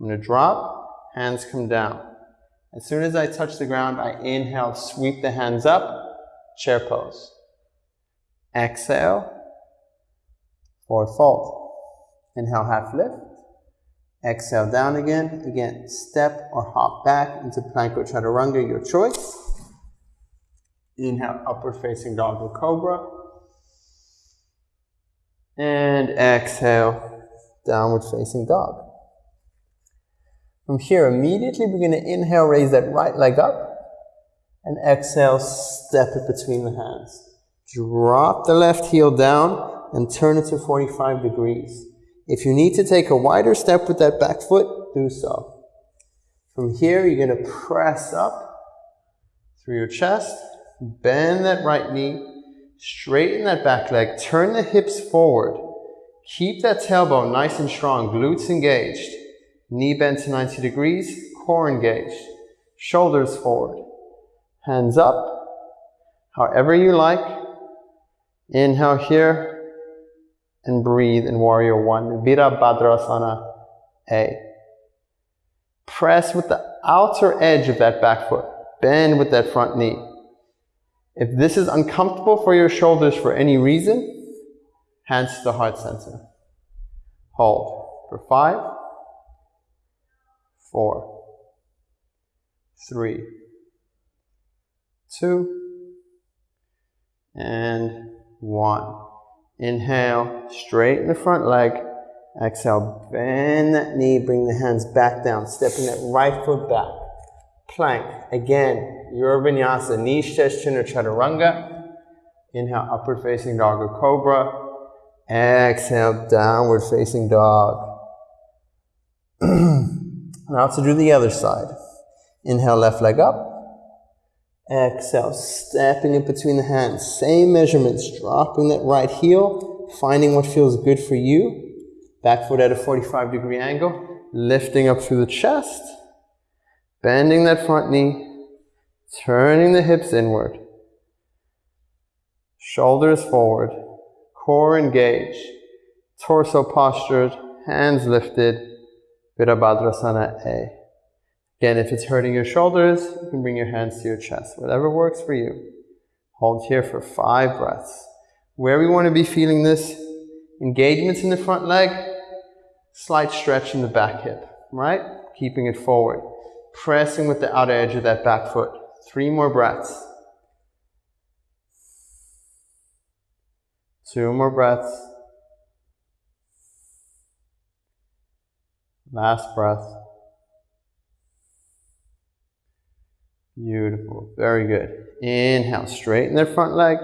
I'm to drop, hands come down. As soon as I touch the ground, I inhale, sweep the hands up, chair pose. Exhale, forward fold. Inhale, half lift. Exhale, down again. Again, step or hop back into plank or chaturanga, your choice. Inhale, upward facing dog or cobra. And exhale, downward facing dog. From here, immediately we're going to inhale, raise that right leg up. And exhale, step it between the hands. Drop the left heel down and turn it to 45 degrees. If you need to take a wider step with that back foot, do so. From here, you're going to press up through your chest, bend that right knee, straighten that back leg, turn the hips forward. Keep that tailbone nice and strong, glutes engaged. Knee bent to 90 degrees, core engaged. Shoulders forward. Hands up, however you like. Inhale here, and breathe in Warrior One. Virabhadrasana A. Press with the outer edge of that back foot. Bend with that front knee. If this is uncomfortable for your shoulders for any reason, hands to the heart center. Hold for five, four, three, two, and one. Inhale, straighten the front leg. Exhale, bend that knee, bring the hands back down, stepping that right foot back. Plank. Again, your vinyasa, knee, chest, chin, or chaturanga. Inhale, upward facing dog or cobra. Exhale, downward facing dog. now to do the other side. Inhale, left leg up. Exhale, stepping in between the hands. Same measurements, dropping that right heel, finding what feels good for you. Back foot at a 45 degree angle, lifting up through the chest, bending that front knee, turning the hips inward, shoulders forward, core engaged, torso postured, hands lifted, Virabhadrasana A. Again, if it's hurting your shoulders, you can bring your hands to your chest, whatever works for you. Hold here for five breaths. Where we want to be feeling this, engagements in the front leg, slight stretch in the back hip, right? Keeping it forward. Pressing with the outer edge of that back foot. Three more breaths. Two more breaths. Last breath. Beautiful. Very good. Inhale, straighten that front leg.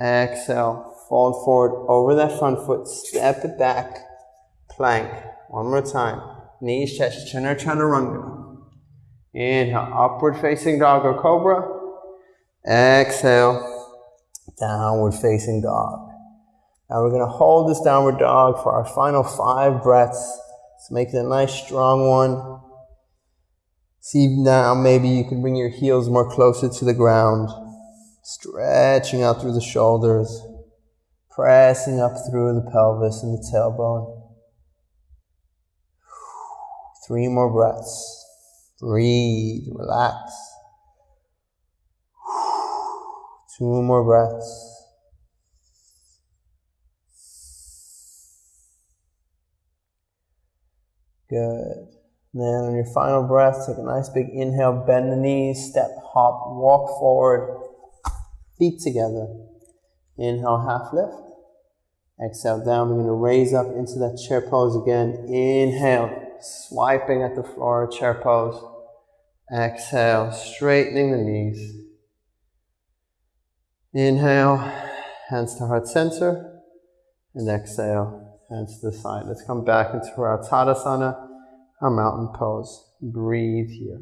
Exhale, fold forward over that front foot. Step it back. Plank. One more time. Knees. Chandra Chaturanga. Inhale, upward facing dog or cobra. Exhale, downward facing dog. Now we're going to hold this downward dog for our final five breaths. So make it a nice strong one. See now, maybe you can bring your heels more closer to the ground, stretching out through the shoulders, pressing up through the pelvis and the tailbone. Three more breaths. Breathe, relax. Two more breaths. Good. And then on your final breath, take a nice big inhale, bend the knees, step, hop, walk forward, feet together. Inhale, half lift. Exhale down. We're going to raise up into that chair pose again. Inhale, swiping at the floor, chair pose. Exhale, straightening the knees. Inhale, hands to heart center. And exhale, hands to the side. Let's come back into our Tadasana our mountain pose. Breathe here.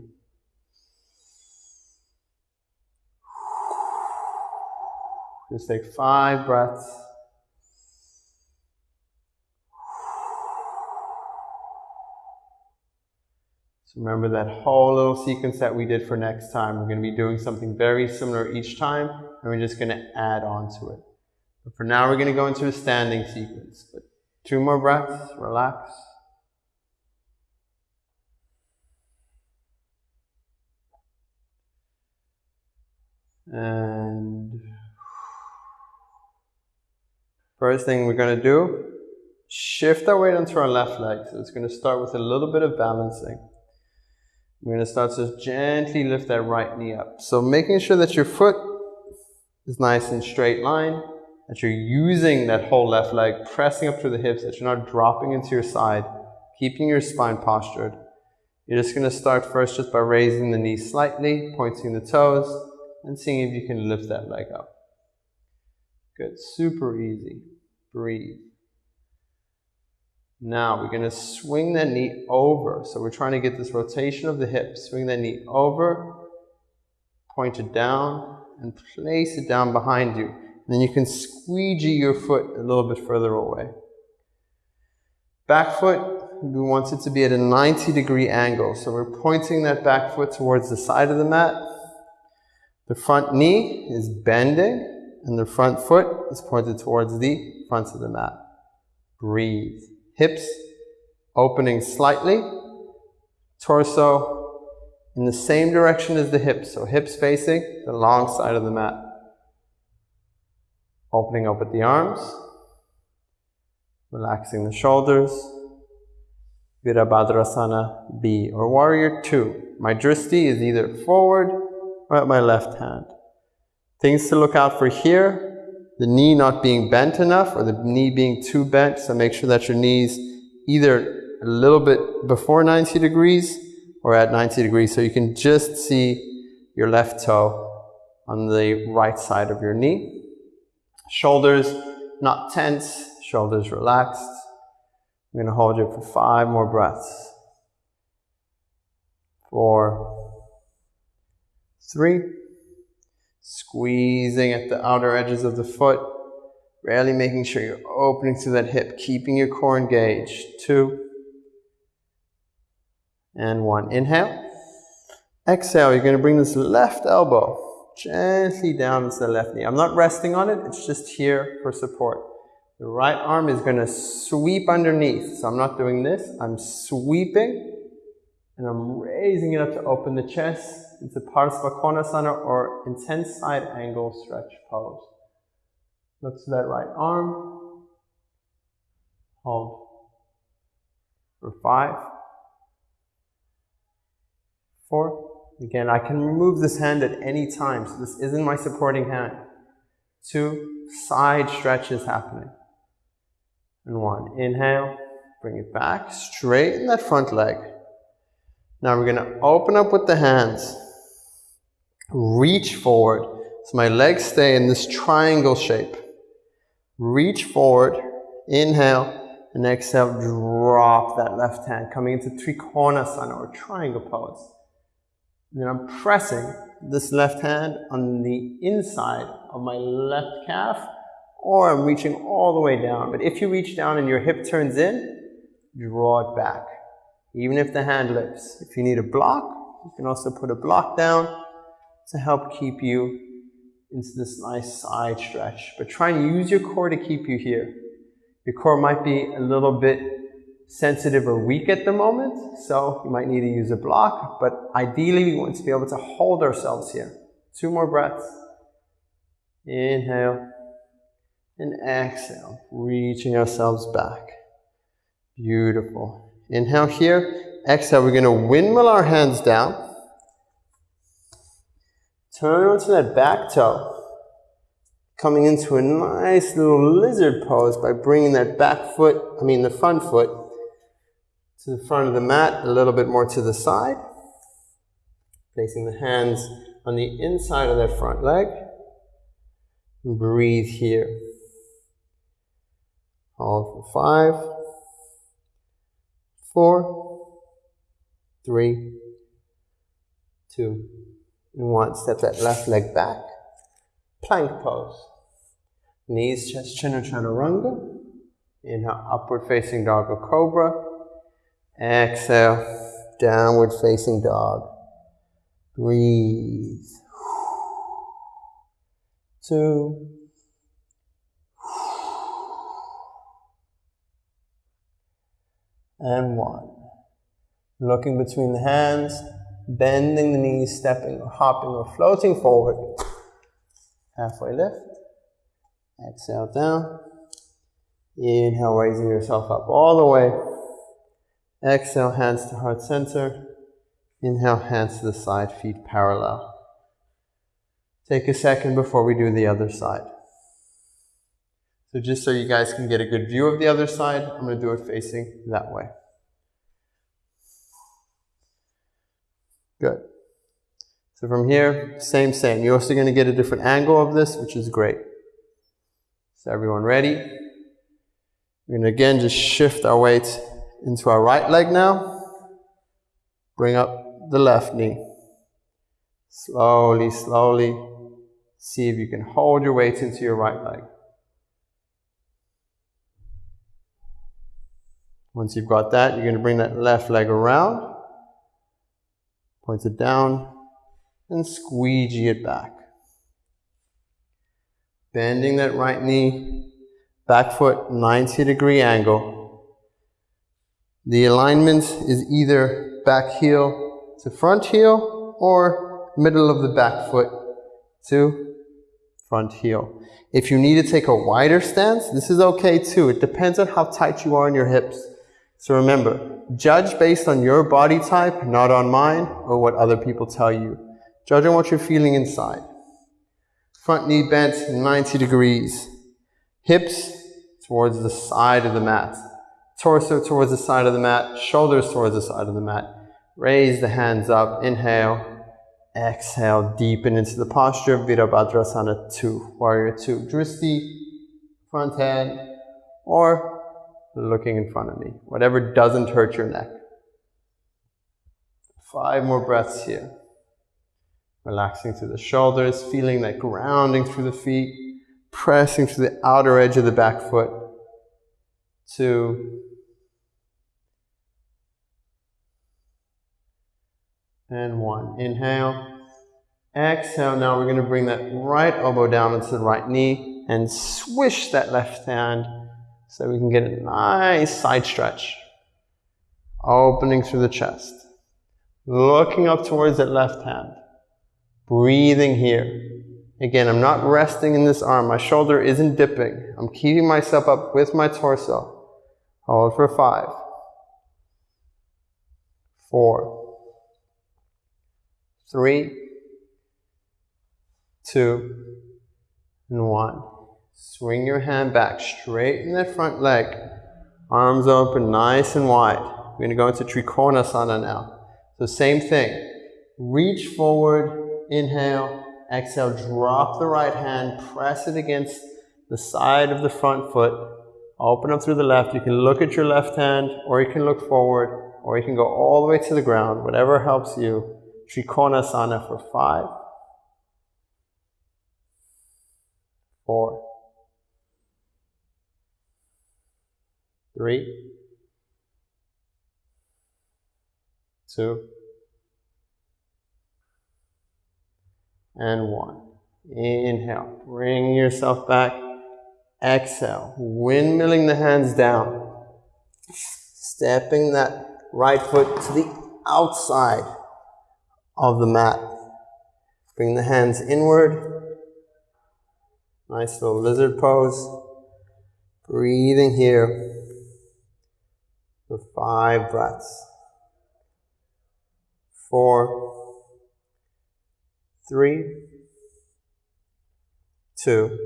Just take five breaths. So remember that whole little sequence that we did for next time. We're going to be doing something very similar each time, and we're just going to add on to it. But for now, we're going to go into a standing sequence. But two more breaths, relax. And first thing we're going to do, shift our weight onto our left leg. So it's going to start with a little bit of balancing. We're going to start to gently lift that right knee up. So making sure that your foot is nice and straight line, that you're using that whole left leg, pressing up through the hips, that you're not dropping into your side, keeping your spine postured. You're just going to start first just by raising the knee slightly, pointing the toes, and seeing if you can lift that leg up. Good, super easy. Breathe. Now we're going to swing that knee over. So we're trying to get this rotation of the hips. Swing that knee over, point it down, and place it down behind you. Then you can squeegee your foot a little bit further away. Back foot, we want it to be at a 90 degree angle. So we're pointing that back foot towards the side of the mat the front knee is bending and the front foot is pointed towards the front of the mat. Breathe. Hips opening slightly. Torso in the same direction as the hips. So hips facing the long side of the mat. Opening up at the arms. Relaxing the shoulders. Virabhadrasana B or Warrior 2. My dristi is either forward or at my left hand. Things to look out for here, the knee not being bent enough or the knee being too bent, so make sure that your knees either a little bit before 90 degrees or at 90 degrees so you can just see your left toe on the right side of your knee. Shoulders not tense, shoulders relaxed. I'm going to hold you for five more breaths. Four, three, squeezing at the outer edges of the foot, really making sure you're opening through that hip, keeping your core engaged. Two, and one. Inhale. Exhale, you're going to bring this left elbow gently down into the left knee. I'm not resting on it, it's just here for support. The right arm is going to sweep underneath. So I'm not doing this, I'm sweeping and I'm raising it up to open the chest into Parsva Konasana or intense side angle stretch pose. Look to that right arm. Hold for five, four, Again, I can remove this hand at any time, so this isn't my supporting hand. Two, side stretches happening. And one, inhale, bring it back, straighten that front leg. Now we're gonna open up with the hands, reach forward. So my legs stay in this triangle shape. Reach forward, inhale, and exhale, drop that left hand, coming into Trikonasana or triangle pose. Then I'm pressing this left hand on the inside of my left calf, or I'm reaching all the way down. But if you reach down and your hip turns in, draw it back, even if the hand lifts. If you need a block, you can also put a block down to help keep you into this nice side stretch. But try and use your core to keep you here. Your core might be a little bit sensitive or weak at the moment, so you might need to use a block, but ideally we want to be able to hold ourselves here. Two more breaths. Inhale and exhale, reaching ourselves back. Beautiful. Inhale here, exhale, we're going to windmill our hands down. Turn onto that back toe coming into a nice little lizard pose by bringing that back foot, I mean the front foot, to the front of the mat, a little bit more to the side. Placing the hands on the inside of that front leg. Breathe here. Hold for five, four, three, two, and one. Step that left leg back. Plank pose. Knees, chest, chin, or chaturanga. Inhale, upward facing dog or cobra. Exhale, downward facing dog. Breathe. Two. And one. Looking between the hands, bending the knees, stepping or hopping or floating forward. Halfway lift. Exhale down. Inhale, raising yourself up all the way. Exhale, hands to heart center. Inhale, hands to the side, feet parallel. Take a second before we do the other side. So just so you guys can get a good view of the other side, I'm going to do it facing that way. Good. So from here, same, same. You're also going to get a different angle of this, which is great. So everyone ready? We're going to again just shift our weight into our right leg now. Bring up the left knee. Slowly, slowly. See if you can hold your weight into your right leg. Once you've got that, you're going to bring that left leg around, point it down, and squeegee it back. Bending that right knee, back foot 90 degree angle. The alignment is either back heel to front heel or middle of the back foot to front heel. If you need to take a wider stance, this is okay too. It depends on how tight you are in your hips. So remember, judge based on your body type, not on mine or what other people tell you. Judge on what you're feeling inside. Front knee bent 90 degrees. Hips towards the side of the mat torso towards the side of the mat, shoulders towards the side of the mat. Raise the hands up, inhale, exhale, deepen into the posture Virabhadrasana 2, Warrior 2. Dristi, front hand, or looking in front of me, whatever doesn't hurt your neck. Five more breaths here. Relaxing through the shoulders, feeling that grounding through the feet, pressing through the outer edge of the back foot. Two. And one. Inhale. Exhale. Now we're going to bring that right elbow down into the right knee and swish that left hand so we can get a nice side stretch. Opening through the chest. Looking up towards that left hand. Breathing here. Again, I'm not resting in this arm. My shoulder isn't dipping. I'm keeping myself up with my torso. Hold for five, four, three, two, and one. Swing your hand back, straighten the front leg. Arms open, nice and wide. We're going to go into Trikonasana now. So same thing. Reach forward, inhale, exhale, drop the right hand, press it against the side of the front foot, open up through the left. You can look at your left hand, or you can look forward, or you can go all the way to the ground, whatever helps you. Trikonasana for five, four, three, two, and one. Inhale, bring yourself back. Exhale, windmilling the hands down. Stepping that right foot to the outside of the mat. Bring the hands inward. Nice little lizard pose. Breathing here for five breaths. Four, three, two,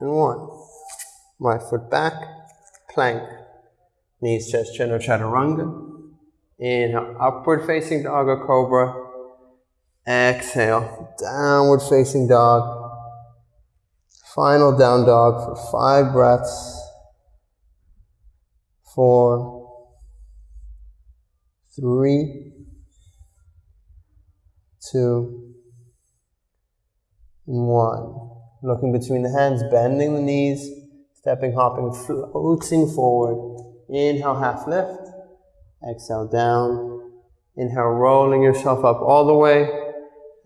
and one. Right foot back, plank, knees, chest, chin, or chaturanga. Inhale, upward facing dog or cobra. Exhale, downward facing dog. Final down dog for five breaths. Four, three, two, and one. Looking between the hands, bending the knees, stepping, hopping, floating forward. Inhale, half lift. Exhale, down. Inhale, rolling yourself up all the way.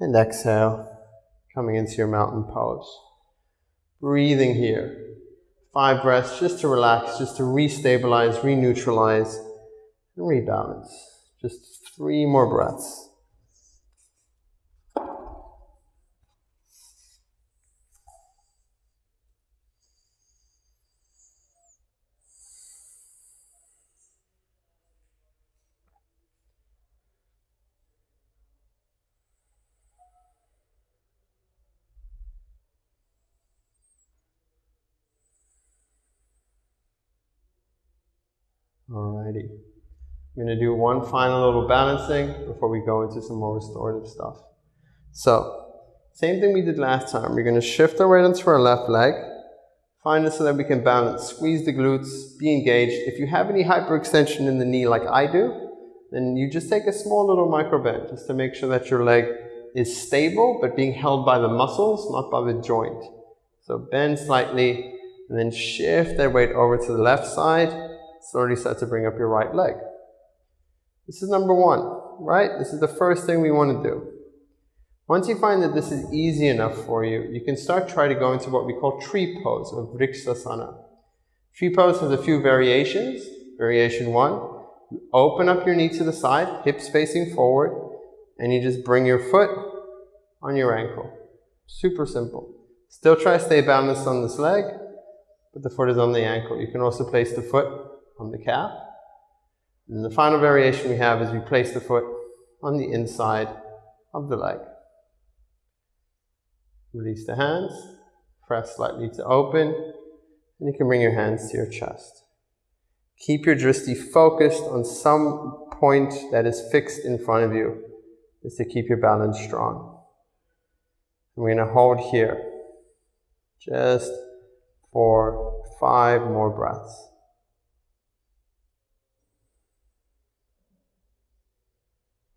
And exhale, coming into your mountain pose. Breathing here. Five breaths just to relax, just to restabilize, re-neutralize, and rebalance. Just three more breaths. I'm going to do one final little balancing before we go into some more restorative stuff. So, same thing we did last time. We're going to shift our weight onto our left leg. Find it so that we can balance. Squeeze the glutes, be engaged. If you have any hyperextension in the knee like I do, then you just take a small little micro bend just to make sure that your leg is stable but being held by the muscles, not by the joint. So bend slightly and then shift that weight over to the left side slowly start to bring up your right leg. This is number one, right? This is the first thing we want to do. Once you find that this is easy enough for you, you can start trying to go into what we call tree pose or Vriksasana. Tree pose has a few variations. Variation one, you open up your knee to the side, hips facing forward, and you just bring your foot on your ankle. Super simple. Still try to stay balanced on this leg, but the foot is on the ankle. You can also place the foot on the calf. And the final variation we have is we place the foot on the inside of the leg. Release the hands, press slightly to open, and you can bring your hands to your chest. Keep your drishti focused on some point that is fixed in front of you, just to keep your balance strong. And we're going to hold here just for five more breaths.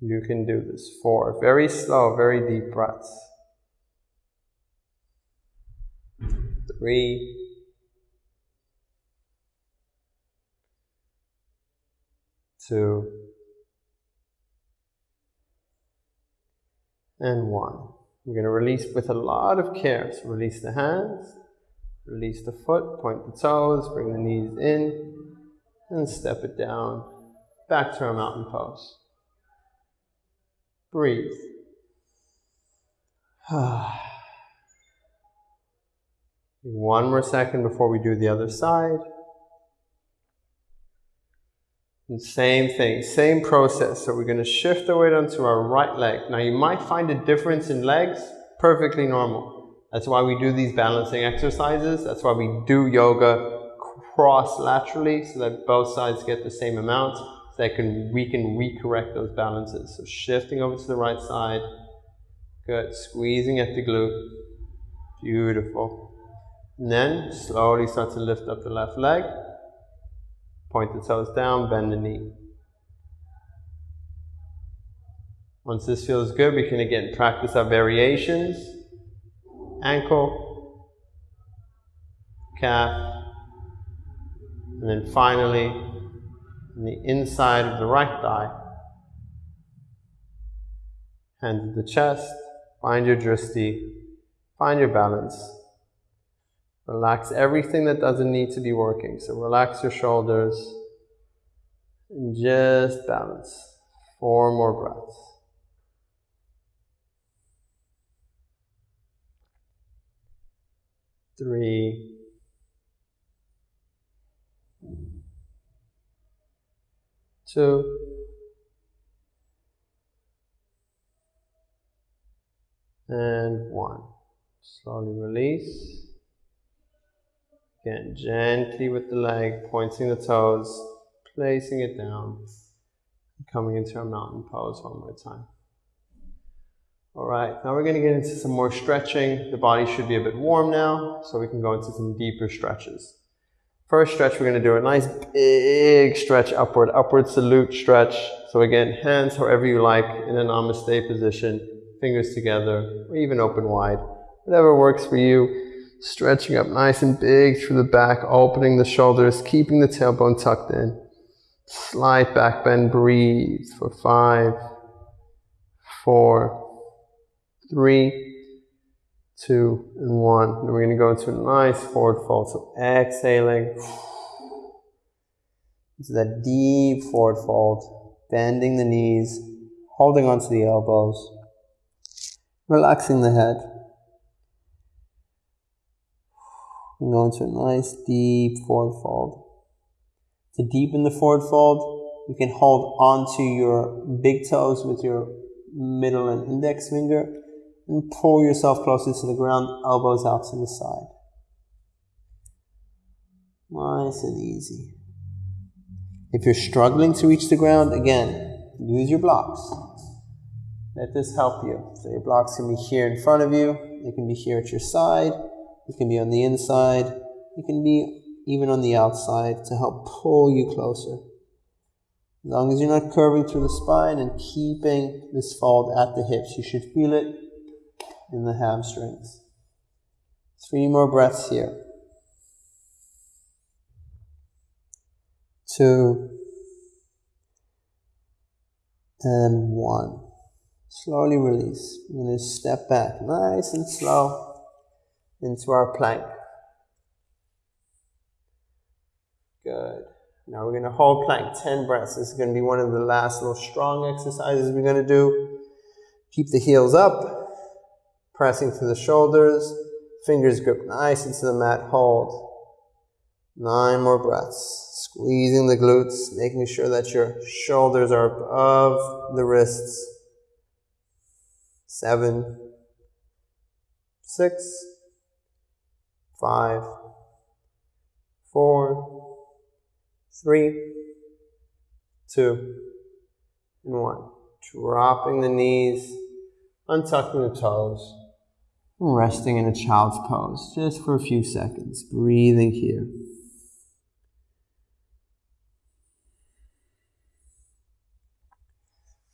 You can do this. Four. Very slow, very deep breaths. Three. Two. And one. We're going to release with a lot of care. So release the hands, release the foot, point the toes, bring the knees in, and step it down back to our mountain pose. Breathe. One more second before we do the other side. And same thing, same process. So we're going to shift the weight onto our right leg. Now you might find a difference in legs, perfectly normal. That's why we do these balancing exercises. That's why we do yoga cross laterally so that both sides get the same amount that can, we can recorrect those balances. So shifting over to the right side. Good. Squeezing at the glute. Beautiful. And then slowly start to lift up the left leg. Point the toes down, bend the knee. Once this feels good, we can again practice our variations. Ankle, calf, and then finally the inside of the right thigh. Hands to the chest, find your drishti, find your balance. Relax everything that doesn't need to be working. So relax your shoulders and just balance. Four more breaths. Three. Two, and one. Slowly release. Again, gently with the leg, pointing the toes, placing it down, coming into a mountain pose one more time. All right, now we're going to get into some more stretching. The body should be a bit warm now, so we can go into some deeper stretches. First stretch, we're going to do a nice big stretch upward, upward salute stretch. So again, hands however you like in a namaste position, fingers together, or even open wide. Whatever works for you. Stretching up nice and big through the back, opening the shoulders, keeping the tailbone tucked in. Slight back bend, breathe for five, four, three, two, and one. And we're going to go into a nice forward fold. So exhaling into that deep forward fold, bending the knees, holding onto the elbows, relaxing the head. And go into a nice deep forward fold. To deepen the forward fold, you can hold onto your big toes with your middle and index finger and pull yourself closer to the ground, elbows out to the side. Nice and easy. If you're struggling to reach the ground, again, use your blocks. Let this help you. So your blocks can be here in front of you, they can be here at your side, it can be on the inside, it can be even on the outside to help pull you closer. As long as you're not curving through the spine and keeping this fold at the hips, you should feel it in the hamstrings. Three more breaths here. Two and one. Slowly release. I'm going to step back nice and slow into our plank. Good. Now we're going to hold plank 10 breaths. This is going to be one of the last little strong exercises we're going to do. Keep the heels up pressing through the shoulders, fingers grip nice into the mat, hold. Nine more breaths, squeezing the glutes, making sure that your shoulders are above the wrists. Seven, six, five, four, three, two, and one. Dropping the knees, untucking the toes resting in a child's pose just for a few seconds, breathing here.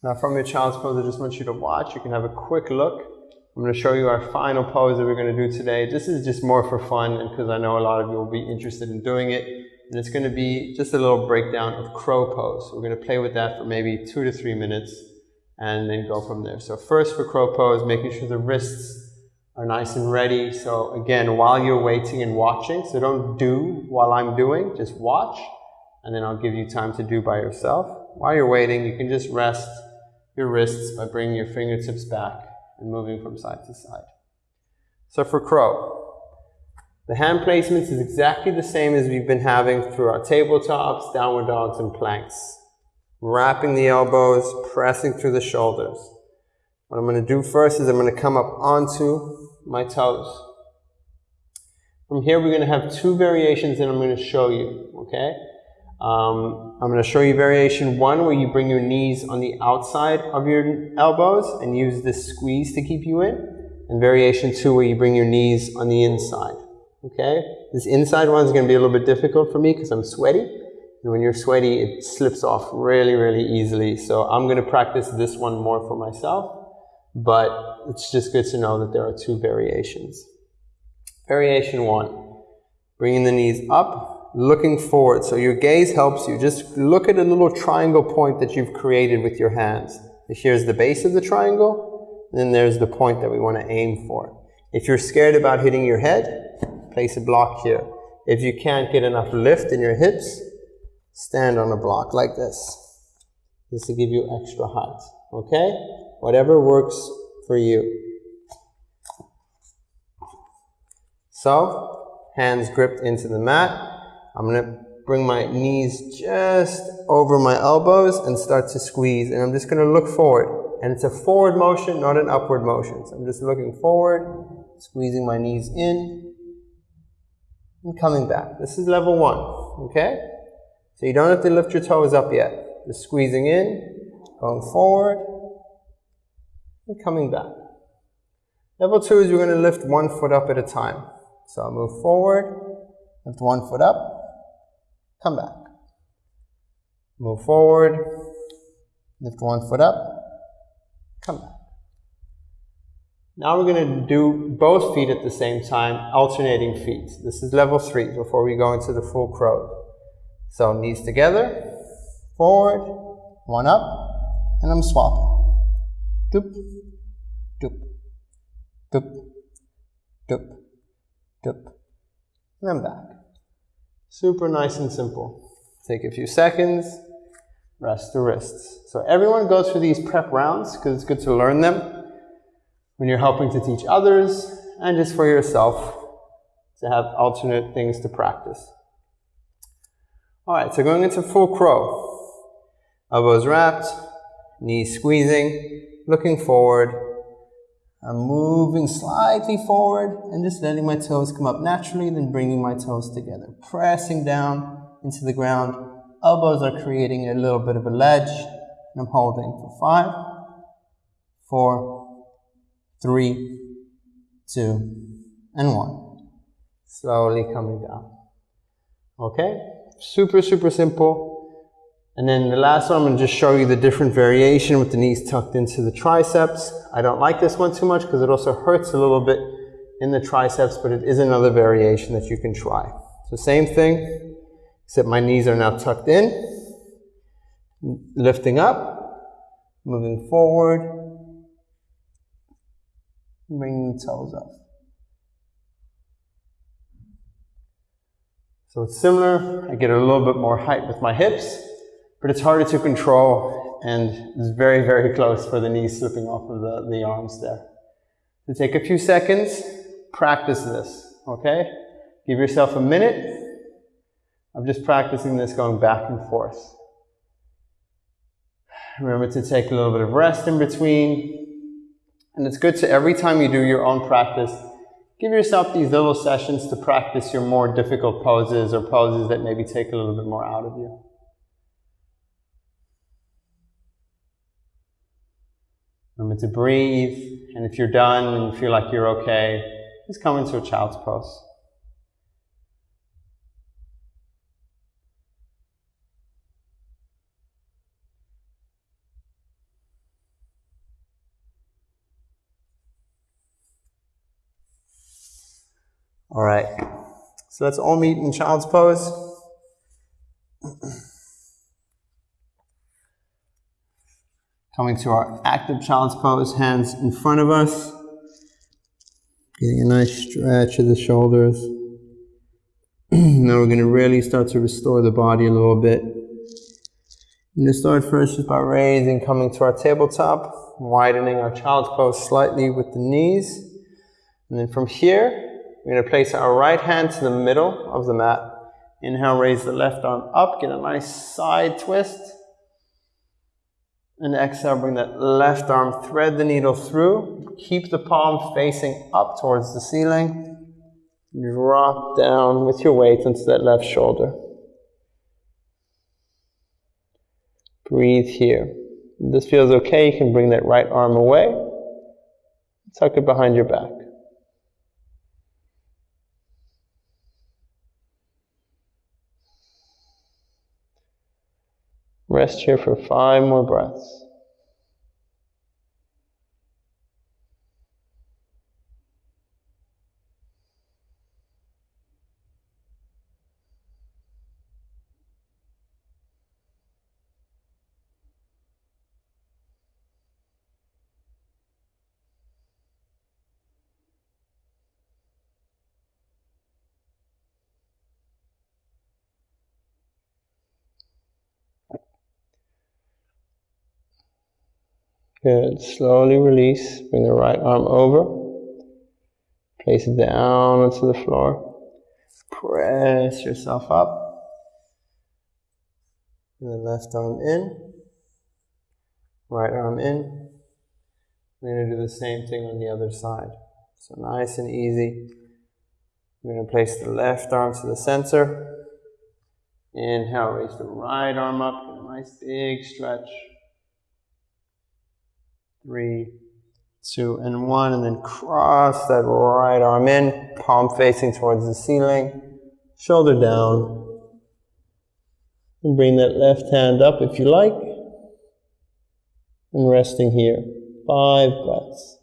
Now from your child's pose, I just want you to watch. You can have a quick look. I'm going to show you our final pose that we're going to do today. This is just more for fun and because I know a lot of you will be interested in doing it. And it's going to be just a little breakdown of crow pose. We're going to play with that for maybe two to three minutes and then go from there. So first for crow pose, making sure the wrists are nice and ready. So again, while you're waiting and watching, so don't do while I'm doing, just watch, and then I'll give you time to do by yourself. While you're waiting, you can just rest your wrists by bringing your fingertips back and moving from side to side. So for crow, the hand placements is exactly the same as we've been having through our tabletops, downward dogs, and planks. Wrapping the elbows, pressing through the shoulders. What I'm going to do first is I'm going to come up onto my toes. From here, we're going to have two variations that I'm going to show you, okay? Um, I'm going to show you variation one where you bring your knees on the outside of your elbows and use this squeeze to keep you in. And variation two where you bring your knees on the inside, okay? This inside one is going to be a little bit difficult for me because I'm sweaty. And when you're sweaty, it slips off really, really easily. So I'm going to practice this one more for myself but it's just good to know that there are two variations. Variation one, bringing the knees up, looking forward. So your gaze helps you. Just look at a little triangle point that you've created with your hands. Here's the base of the triangle, then there's the point that we want to aim for. If you're scared about hitting your head, place a block here. If you can't get enough lift in your hips, stand on a block like this. This will give you extra height. Okay? Whatever works for you. So, hands gripped into the mat. I'm going to bring my knees just over my elbows and start to squeeze. And I'm just going to look forward. And it's a forward motion, not an upward motion. So I'm just looking forward, squeezing my knees in, and coming back. This is level one, okay? So you don't have to lift your toes up yet. Just squeezing in, going forward, and coming back. Level two is we're going to lift one foot up at a time. So I'll move forward, lift one foot up, come back. Move forward, lift one foot up, come back. Now we're going to do both feet at the same time, alternating feet. This is level three before we go into the full crow. So knees together, forward, one up, and I'm swapping. Doop, doop, doop, doop. And I'm back. Super nice and simple. Take a few seconds, rest the wrists. So everyone goes through these prep rounds because it's good to learn them when you're helping to teach others and just for yourself to have alternate things to practice. All right, so going into full crow. Elbows wrapped, knees squeezing, looking forward. I'm moving slightly forward and just letting my toes come up naturally, then bringing my toes together. Pressing down into the ground. Elbows are creating a little bit of a ledge. And I'm holding for five, four, three, two, and one. Slowly coming down. Okay? Super, super simple. And then the last one, I'm going to just show you the different variation with the knees tucked into the triceps. I don't like this one too much because it also hurts a little bit in the triceps, but it is another variation that you can try. So same thing, except my knees are now tucked in, lifting up, moving forward, bringing the toes up. So it's similar. I get a little bit more height with my hips but it's harder to control and it's very, very close for the knees slipping off of the, the arms there. So take a few seconds, practice this, okay? Give yourself a minute of just practicing this going back and forth. Remember to take a little bit of rest in between. And it's good to every time you do your own practice, give yourself these little sessions to practice your more difficult poses or poses that maybe take a little bit more out of you. Remember to breathe, and if you're done and you feel like you're okay, just come into a child's pose. All right, so let's all meet in child's pose. Coming to our active child's pose, hands in front of us. Getting a nice stretch of the shoulders. now we're going to really start to restore the body a little bit. I'm going to start first just by raising, coming to our tabletop, widening our child's pose slightly with the knees. And then from here, we're going to place our right hand to the middle of the mat. Inhale, raise the left arm up, get a nice side twist. And exhale, bring that left arm, thread the needle through. Keep the palm facing up towards the ceiling. Drop down with your weight into that left shoulder. Breathe here. If this feels okay, you can bring that right arm away. Tuck it behind your back. Rest here for five more breaths. Good. Slowly release. Bring the right arm over. Place it down onto the floor. Press yourself up. And then left arm in. Right arm in. We're going to do the same thing on the other side. So nice and easy. We're going to place the left arm to the center. Inhale, raise the right arm up. Nice big stretch three, two, and one, and then cross that right arm in, palm facing towards the ceiling, shoulder down. And bring that left hand up if you like. And resting here. Five breaths.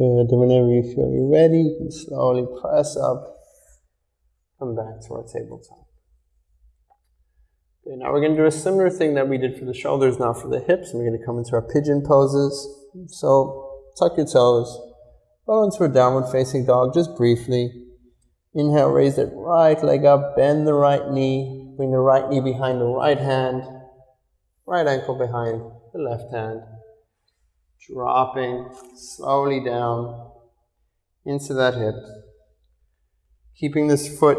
Good. Whenever you feel you're ready, you can slowly press up, come back to our tabletop. Okay, now we're going to do a similar thing that we did for the shoulders now for the hips. And we're going to come into our pigeon poses. So tuck your toes, go into a downward facing dog just briefly. Inhale, raise that right leg up, bend the right knee, bring the right knee behind the right hand, right ankle behind the left hand dropping slowly down into that hip, keeping this foot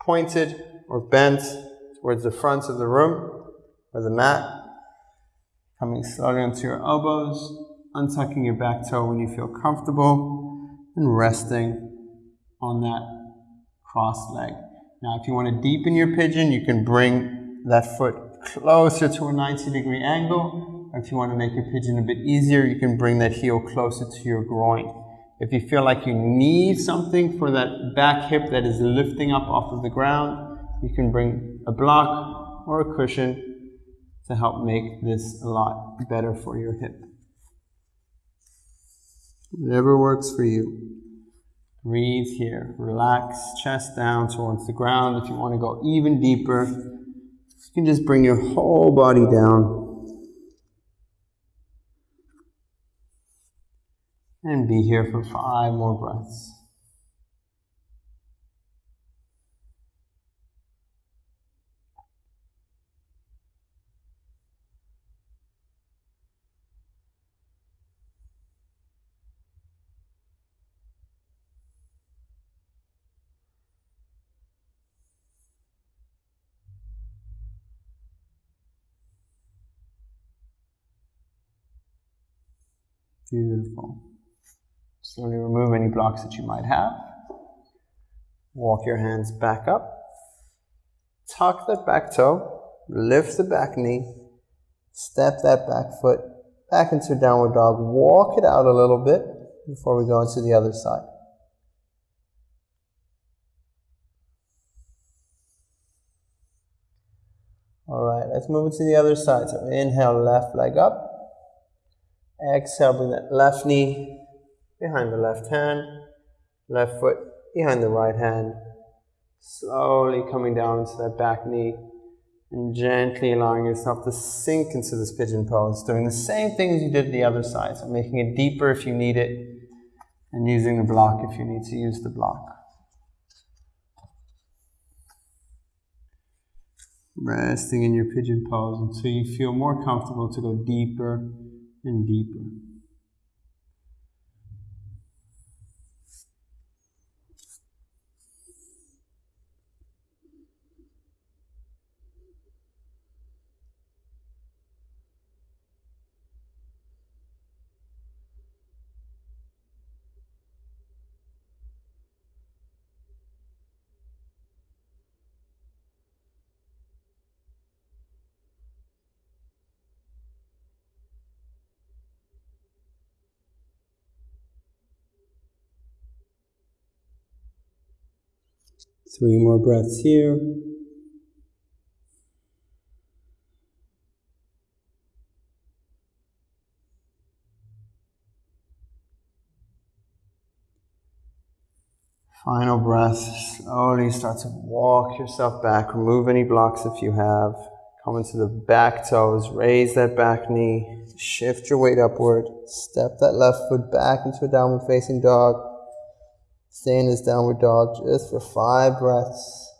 pointed or bent towards the front of the room or the mat, coming slowly onto your elbows, untucking your back toe when you feel comfortable, and resting on that cross leg. Now, if you want to deepen your pigeon, you can bring that foot closer to a 90 degree angle if you want to make your pigeon a bit easier, you can bring that heel closer to your groin. If you feel like you need something for that back hip that is lifting up off of the ground, you can bring a block or a cushion to help make this a lot better for your hip. Whatever works for you. Breathe here. Relax, chest down towards the ground. If you want to go even deeper, you can just bring your whole body down And be here for five more breaths. Beautiful. Slowly remove any blocks that you might have. Walk your hands back up. Tuck that back toe. Lift the back knee. Step that back foot back into downward dog. Walk it out a little bit before we go into the other side. All right, let's move it to the other side. So inhale, left leg up. Exhale, bring that left knee behind the left hand, left foot behind the right hand. Slowly coming down to that back knee and gently allowing yourself to sink into this pigeon pose, doing the same thing as you did the other side. So making it deeper if you need it, and using the block if you need to use the block. Resting in your pigeon pose until you feel more comfortable to go deeper and deeper. Three more breaths here. Final breath. Slowly start to walk yourself back. Remove any blocks if you have. Come into the back toes. Raise that back knee. Shift your weight upward. Step that left foot back into a downward facing dog. Stay in this downward dog just for five breaths.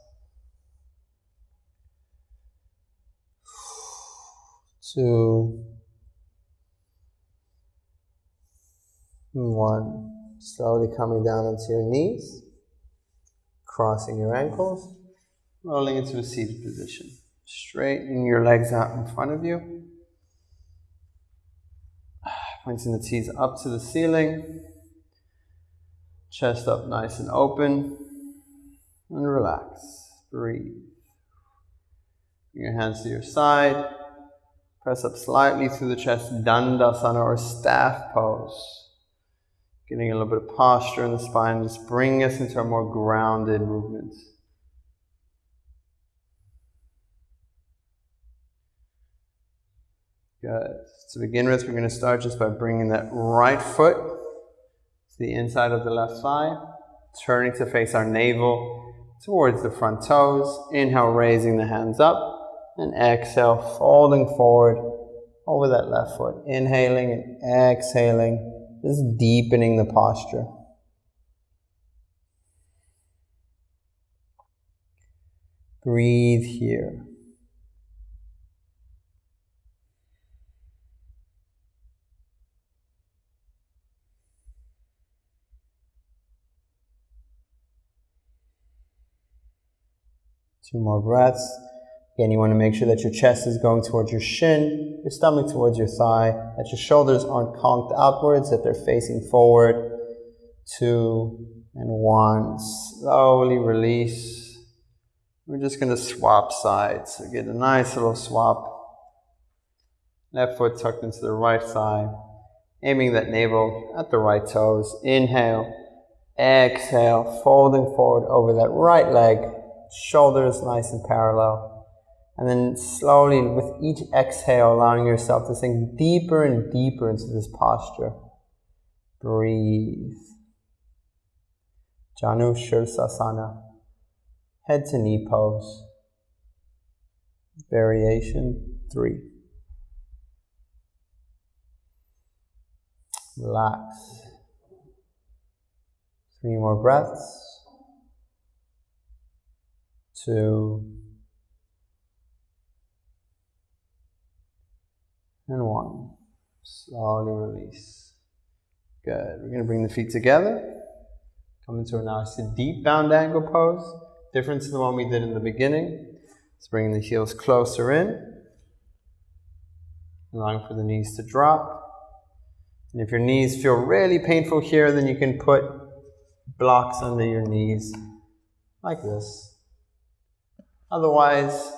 Two. One. Slowly coming down onto your knees. Crossing your ankles. Rolling into a seated position. Straighten your legs out in front of you. Pointing the tees up to the ceiling. Chest up nice and open. And relax. Breathe. Bring your hands to your side. Press up slightly through the chest, Dandasana or staff pose. Getting a little bit of posture in the spine, just bring us into a more grounded movement. Good. To begin with, we're going to start just by bringing that right foot the inside of the left thigh, turning to face our navel towards the front toes. Inhale, raising the hands up, and exhale, folding forward over that left foot. Inhaling and exhaling, just deepening the posture. Breathe here. Two more breaths. Again, you want to make sure that your chest is going towards your shin, your stomach towards your thigh, that your shoulders aren't conked outwards, that they're facing forward. Two and one. Slowly release. We're just going to swap sides. So get a nice little swap. Left foot tucked into the right thigh. Aiming that navel at the right toes. Inhale. Exhale. Folding forward over that right leg shoulders nice and parallel. And then slowly, with each exhale, allowing yourself to sink deeper and deeper into this posture. Breathe. Janu Shirsasana. Head to knee pose. Variation three. Relax. Three more breaths two, and one. Slowly release. Good. We're going to bring the feet together. Come into a nice deep bound angle pose. Different to the one we did in the beginning. Let's bring the heels closer in. Allowing for the knees to drop. And if your knees feel really painful here, then you can put blocks under your knees like this. Otherwise,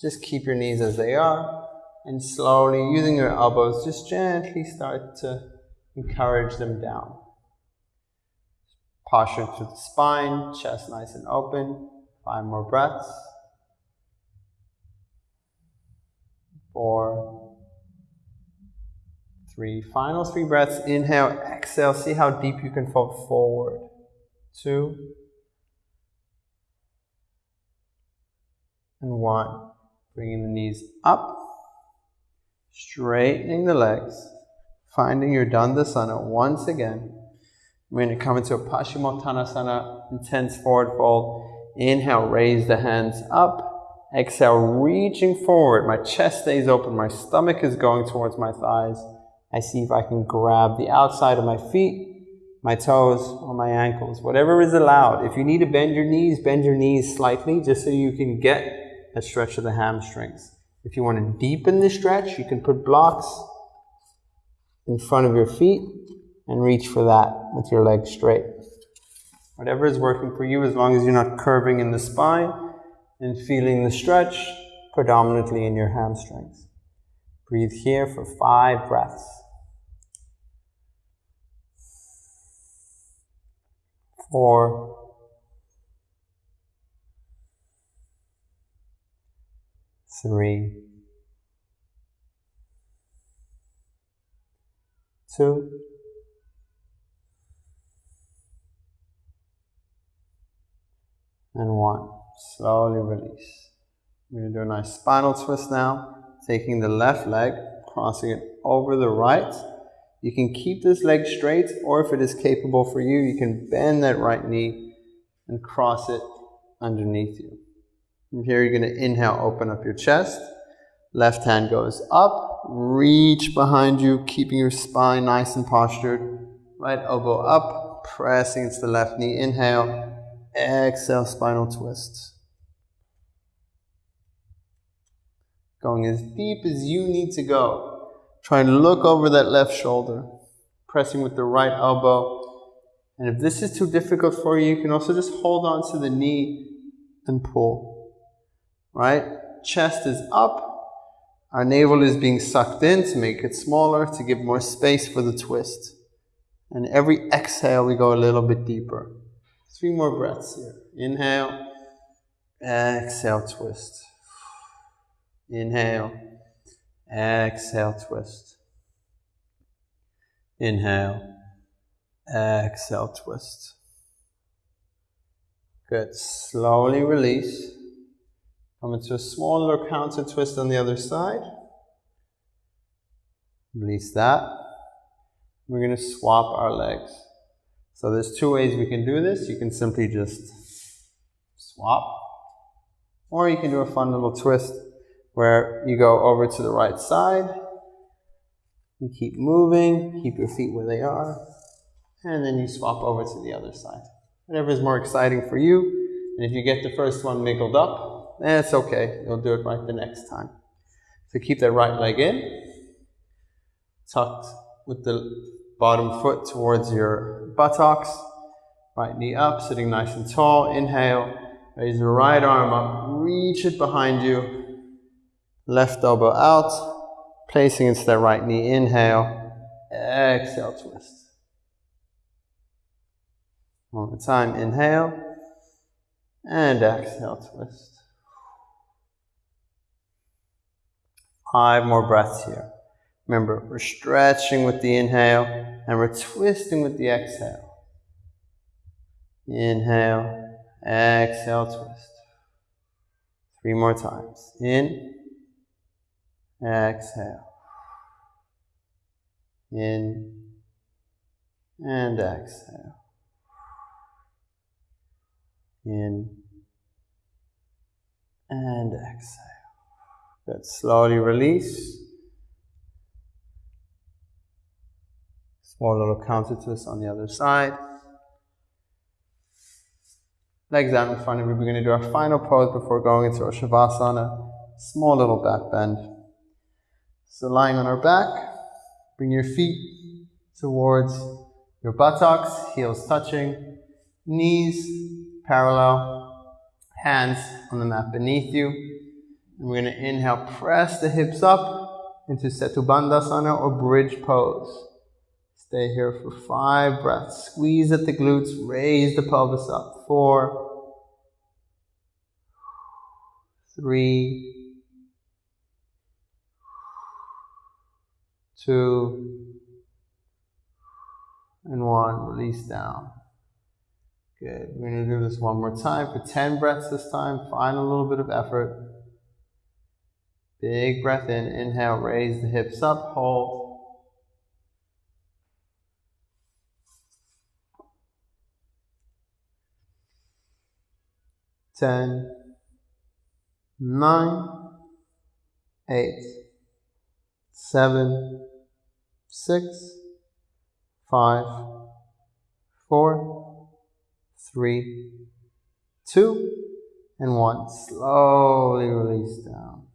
just keep your knees as they are and slowly, using your elbows, just gently start to encourage them down. Posture to the spine, chest nice and open. Five more breaths. Four, three. Final three breaths. Inhale, exhale. See how deep you can fold forward. Two, and one. Bringing the knees up, straightening the legs, finding your Dandasana once again. We're going to come into a Paschimottanasana, intense forward fold. Inhale, raise the hands up. Exhale, reaching forward. My chest stays open. My stomach is going towards my thighs. I see if I can grab the outside of my feet, my toes, or my ankles. Whatever is allowed. If you need to bend your knees, bend your knees slightly just so you can get a stretch of the hamstrings. If you want to deepen the stretch, you can put blocks in front of your feet and reach for that with your legs straight. Whatever is working for you, as long as you're not curving in the spine and feeling the stretch predominantly in your hamstrings. Breathe here for five breaths. Four, three, two, and one. Slowly release. We're going to do a nice spinal twist now, taking the left leg, crossing it over the right. You can keep this leg straight, or if it is capable for you, you can bend that right knee and cross it underneath you. From here, you're going to inhale, open up your chest. Left hand goes up, reach behind you, keeping your spine nice and postured. Right elbow up, pressing into the left knee. Inhale, exhale, spinal twist. Going as deep as you need to go. Try and look over that left shoulder, pressing with the right elbow. And if this is too difficult for you, you can also just hold on to the knee and pull right? Chest is up. Our navel is being sucked in to make it smaller, to give more space for the twist. And every exhale, we go a little bit deeper. Three more breaths here. Inhale, exhale, twist. Inhale, exhale, twist. Inhale, exhale, twist. Good. Slowly release. Come into a small little counter twist on the other side. Release that. We're going to swap our legs. So there's two ways we can do this. You can simply just swap. Or you can do a fun little twist where you go over to the right side. You keep moving, keep your feet where they are, and then you swap over to the other side. Whatever is more exciting for you. And if you get the first one wiggled up, eh, it's okay. You'll do it right the next time. So keep that right leg in, tucked with the bottom foot towards your buttocks, right knee up, sitting nice and tall. Inhale, raise the right arm up, reach it behind you, left elbow out, placing into that right knee. Inhale, exhale, twist. One more time, inhale, and exhale, twist. Five more breaths here. Remember, we're stretching with the inhale and we're twisting with the exhale. Inhale, exhale, twist. Three more times. In, exhale. In, and exhale. In, and exhale. Good. Slowly release. Small little counter twist on the other side. Legs out in front of you. We're going to do our final pose before going into our Shavasana. Small little back bend. So lying on our back, bring your feet towards your buttocks, heels touching, knees parallel, hands on the mat beneath you. And we're going to inhale, press the hips up into Setubandhasana or bridge pose. Stay here for five breaths. Squeeze at the glutes, raise the pelvis up. Four, three, two, and one. Release down. Good. We're going to do this one more time for 10 breaths this time. Find a little bit of effort. Big breath in. Inhale, raise the hips up, hold. Ten, nine, eight, seven, six, five, four, three, two, and one. Slowly release down.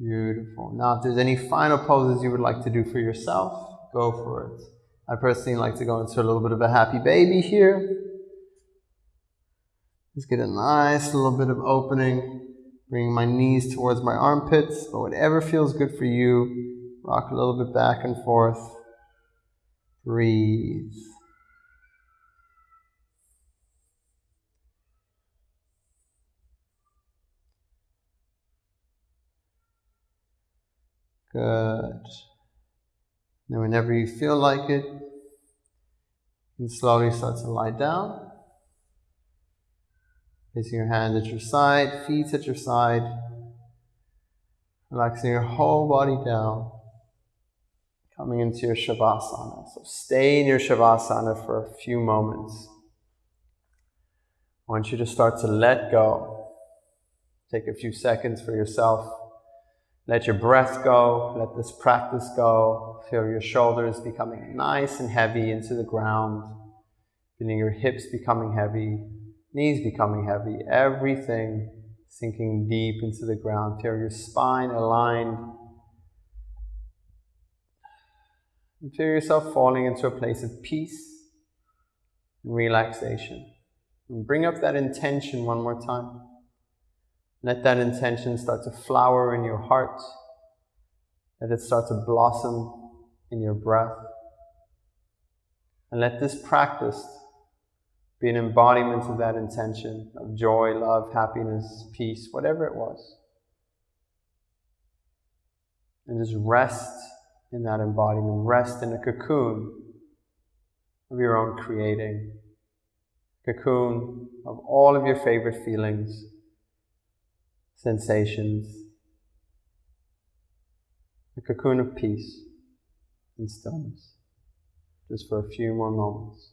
Beautiful. Now, if there's any final poses you would like to do for yourself, go for it. I personally like to go into a little bit of a happy baby here. Just get a nice little bit of opening. bringing my knees towards my armpits, but whatever feels good for you. Rock a little bit back and forth. Breathe. Good. Now, whenever you feel like it, you slowly start to lie down. Placing your hands at your side, feet at your side, relaxing your whole body down, coming into your Shavasana. So stay in your Shavasana for a few moments. I want you to start to let go. Take a few seconds for yourself. Let your breath go. Let this practice go. Feel your shoulders becoming nice and heavy into the ground. Feeling your hips becoming heavy knees becoming heavy, everything sinking deep into the ground. Feel your spine aligned. And feel yourself falling into a place of peace and relaxation. And bring up that intention one more time. Let that intention start to flower in your heart. Let it start to blossom in your breath. And let this practice be an embodiment of that intention of joy, love, happiness, peace, whatever it was. And just rest in that embodiment, rest in a cocoon of your own creating, cocoon of all of your favorite feelings, sensations, a cocoon of peace and stillness, just for a few more moments.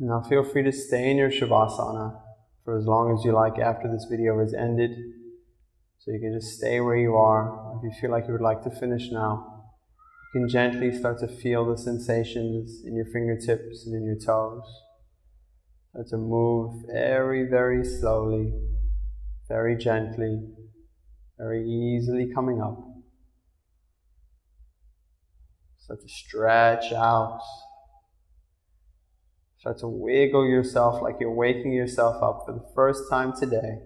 Now feel free to stay in your Shavasana for as long as you like after this video has ended. So you can just stay where you are. If you feel like you would like to finish now, You can gently start to feel the sensations in your fingertips and in your toes. Start to move very, very slowly, very gently, very easily coming up. Start to stretch out. Start to wiggle yourself like you're waking yourself up for the first time today.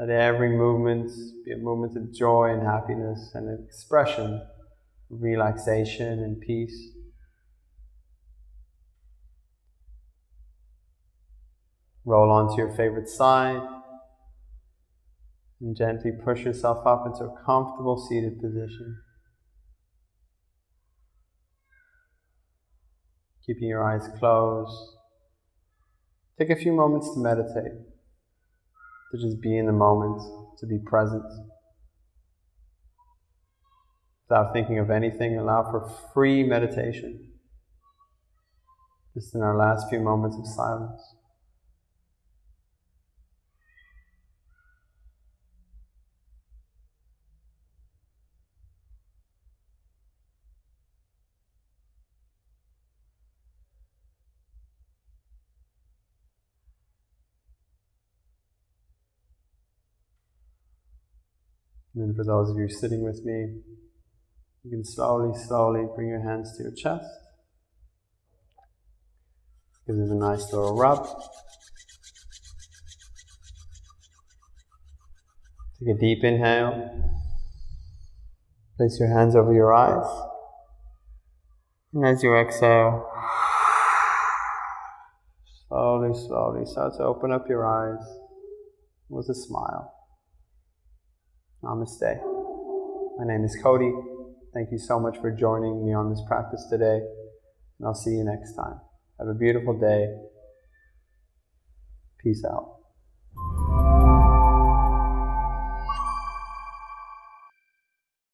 Let every movement be a movement of joy and happiness and an expression of relaxation and peace. Roll onto your favorite side and gently push yourself up into a comfortable seated position. Keeping your eyes closed. Take a few moments to meditate to just be in the moment, to be present. Without thinking of anything, allow for free meditation. Just in our last few moments of silence. And then for those of you sitting with me, you can slowly, slowly bring your hands to your chest. Give them a nice little rub. Take a deep inhale. Place your hands over your eyes. And as you exhale, slowly, slowly start to open up your eyes with a smile. Namaste. My name is Cody. Thank you so much for joining me on this practice today, and I'll see you next time. Have a beautiful day. Peace out.